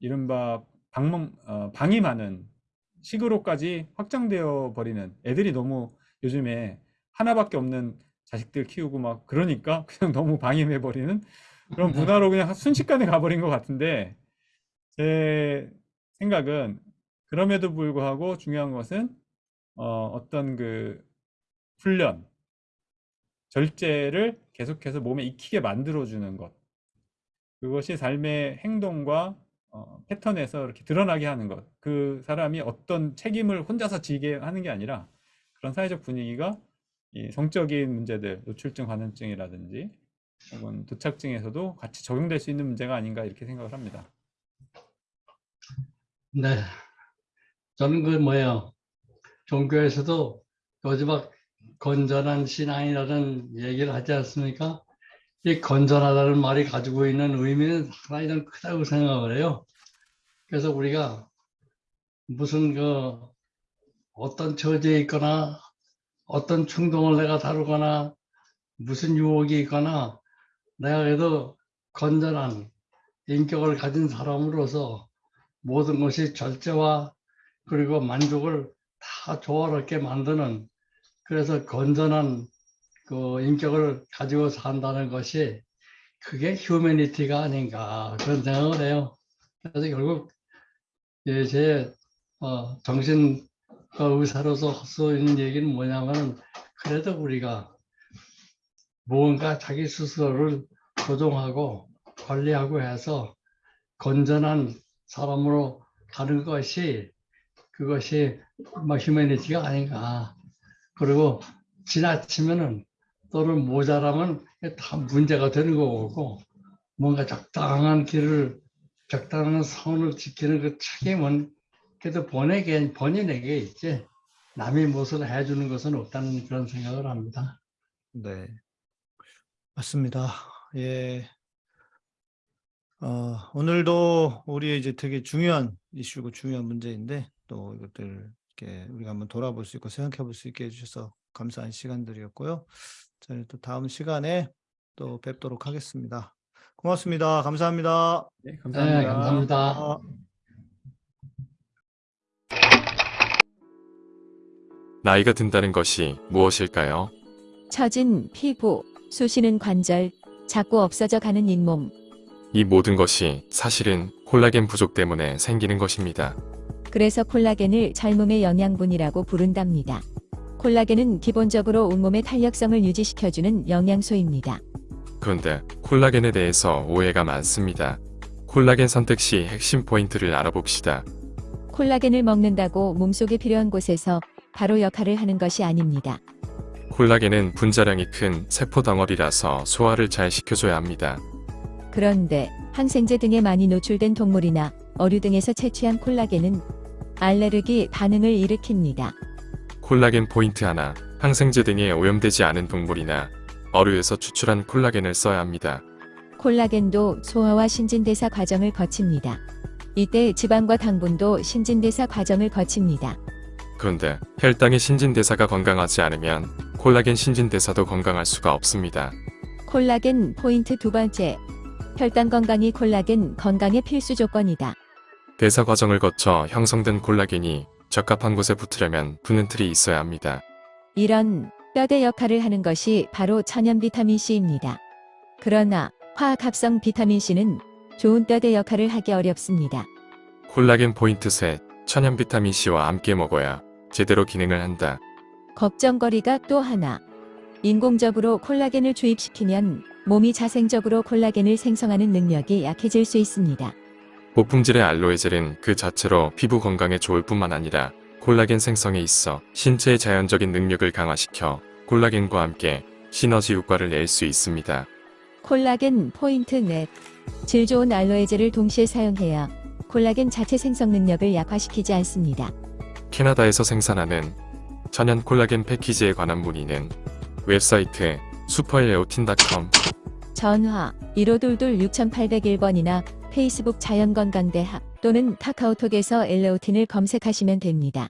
이른바 방문, 어, 방임하는 식으로까지 확장되어 버리는 애들이 너무 요즘에 하나밖에 없는 자식들 키우고 막 그러니까 그냥 너무 방임해 버리는 그런 문화로 그냥 순식간에 가버린 것 같은데 제 생각은 그럼에도 불구하고 중요한 것은 어, 어떤 그 훈련, 절제를 계속해서 몸에 익히게 만들어주는 것. 그것이 삶의 행동과 어, 패턴에서 이렇게 드러나게 하는 것. 그 사람이 어떤 책임을 혼자서 지게 하는 게 아니라 그런 사회적 분위기가 이 성적인 문제들, 노출증 감염증이라든지 혹은 도착증에서도 같이 적용될 수 있는 문제가 아닌가 이렇게 생각을 합니다. 네. 저는 그 뭐예요. 종교에서도 요즘 막 건전한 신앙이라는 얘기를 하지 않습니까? 이 건전하다는 말이 가지고 있는 의미는 상당히 좀 크다고 생각을 해요. 그래서 우리가 무슨 그 어떤 처지에 있거나 어떤 충동을 내가 다루거나 무슨 유혹이 있거나 내가 그래도 건전한 인격을 가진 사람으로서 모든 것이 절제와 그리고 만족을 다 조화롭게 만드는 그래서 건전한 그 인격을 가지고 산다는 것이 그게 휴머니티가 아닌가 그런 생각을 해요. 그래서 결국 예, 제 어, 정신 의사로서 할 수 있는 얘기는 뭐냐면 그래도 우리가 무언가 자기 스스로를 조종하고 관리하고 해서 건전한 사람으로 가는 것이 그것이 뭐 휴머니티가 아닌가. 그리고 지나치면은 또는 모자라면 다 문제가 되는 거고 뭔가 적당한 길을 적당한 선을 지키는 그 책임은 그래도 본에게 본인에게 있지 남이 무엇을 해주는 것은 없다는 그런 생각을 합니다. 네. 맞습니다. 예. 어, 오늘도 우리 이제 되게 중요한 이슈고 중요한 문제인데 또 이것들 이렇게 우리가 한번 돌아볼 수 있고 생각해 볼 수 있게 해주셔서 감사한 시간들이었고요. 저희 또 다음 시간에 또 뵙도록 하겠습니다. 고맙습니다. 감사합니다. 네, 네, 감사합니다. 감사합니다. 아. 나이가 든다는 것이 무엇일까요? 처진 피부, 쑤시는 관절, 자꾸 없어져 가는 잇몸. 이 모든 것이 사실은 콜라겐 부족 때문에 생기는 것입니다. 그래서 콜라겐을 젊음의 영양분이라고 부른답니다. 콜라겐은 기본적으로 온몸의 탄력성을 유지시켜주는 영양소입니다. 그런데 콜라겐에 대해서 오해가 많습니다. 콜라겐 선택 시 핵심 포인트를 알아봅시다. 콜라겐을 먹는다고 몸속에 필요한 곳에서 바로 역할을 하는 것이 아닙니다. 콜라겐은 분자량이 큰 세포 덩어리라서 소화를 잘 시켜줘야 합니다. 그런데 항생제 등에 많이 노출된 동물이나 어류 등에서 채취한 콜라겐은 알레르기 반응을 일으킵니다. 콜라겐 포인트 하나, 항생제 등에 오염되지 않은 동물이나 어류에서 추출한 콜라겐을 써야 합니다. 콜라겐도 소화와 신진대사 과정을 거칩니다. 이때 지방과 당분도 신진대사 과정을 거칩니다. 그런데 혈당의 신진대사가 건강하지 않으면 콜라겐 신진대사도 건강할 수가 없습니다. 콜라겐 포인트 두 번째. 혈당 건강이 콜라겐 건강의 필수 조건이다. 대사 과정을 거쳐 형성된 콜라겐이 적합한 곳에 붙으려면 붙는 틀이 있어야 합니다. 이런 뼈대 역할을 하는 것이 바로 천연 비타민 C입니다. 그러나 화학 합성 비타민 C는 좋은 뼈대 역할을 하기 어렵습니다. 콜라겐 포인트 셋, 천연 비타민 C와 함께 먹어야 제대로 기능을 한다. 걱정거리가 또 하나. 인공적으로 콜라겐을 주입시키면 몸이 자생적으로 콜라겐을 생성하는 능력이 약해질 수 있습니다. 고품질의 알로에 젤은 그 자체로 피부 건강에 좋을 뿐만 아니라 콜라겐 생성에 있어 신체의 자연적인 능력을 강화시켜 콜라겐과 함께 시너지 효과를 낼 수 있습니다. 콜라겐 포인트 넷. 질 좋은 알로에 젤을 동시에 사용해야 콜라겐 자체 생성 능력을 약화시키지 않습니다. 캐나다에서 생산하는 천연 콜라겐 패키지에 관한 문의는 웹사이트 슈퍼엘레오틴.com 전화 1522 6801번이나 페이스북 자연건강대학 또는 카카오톡에서 엘레오틴을 검색하시면 됩니다.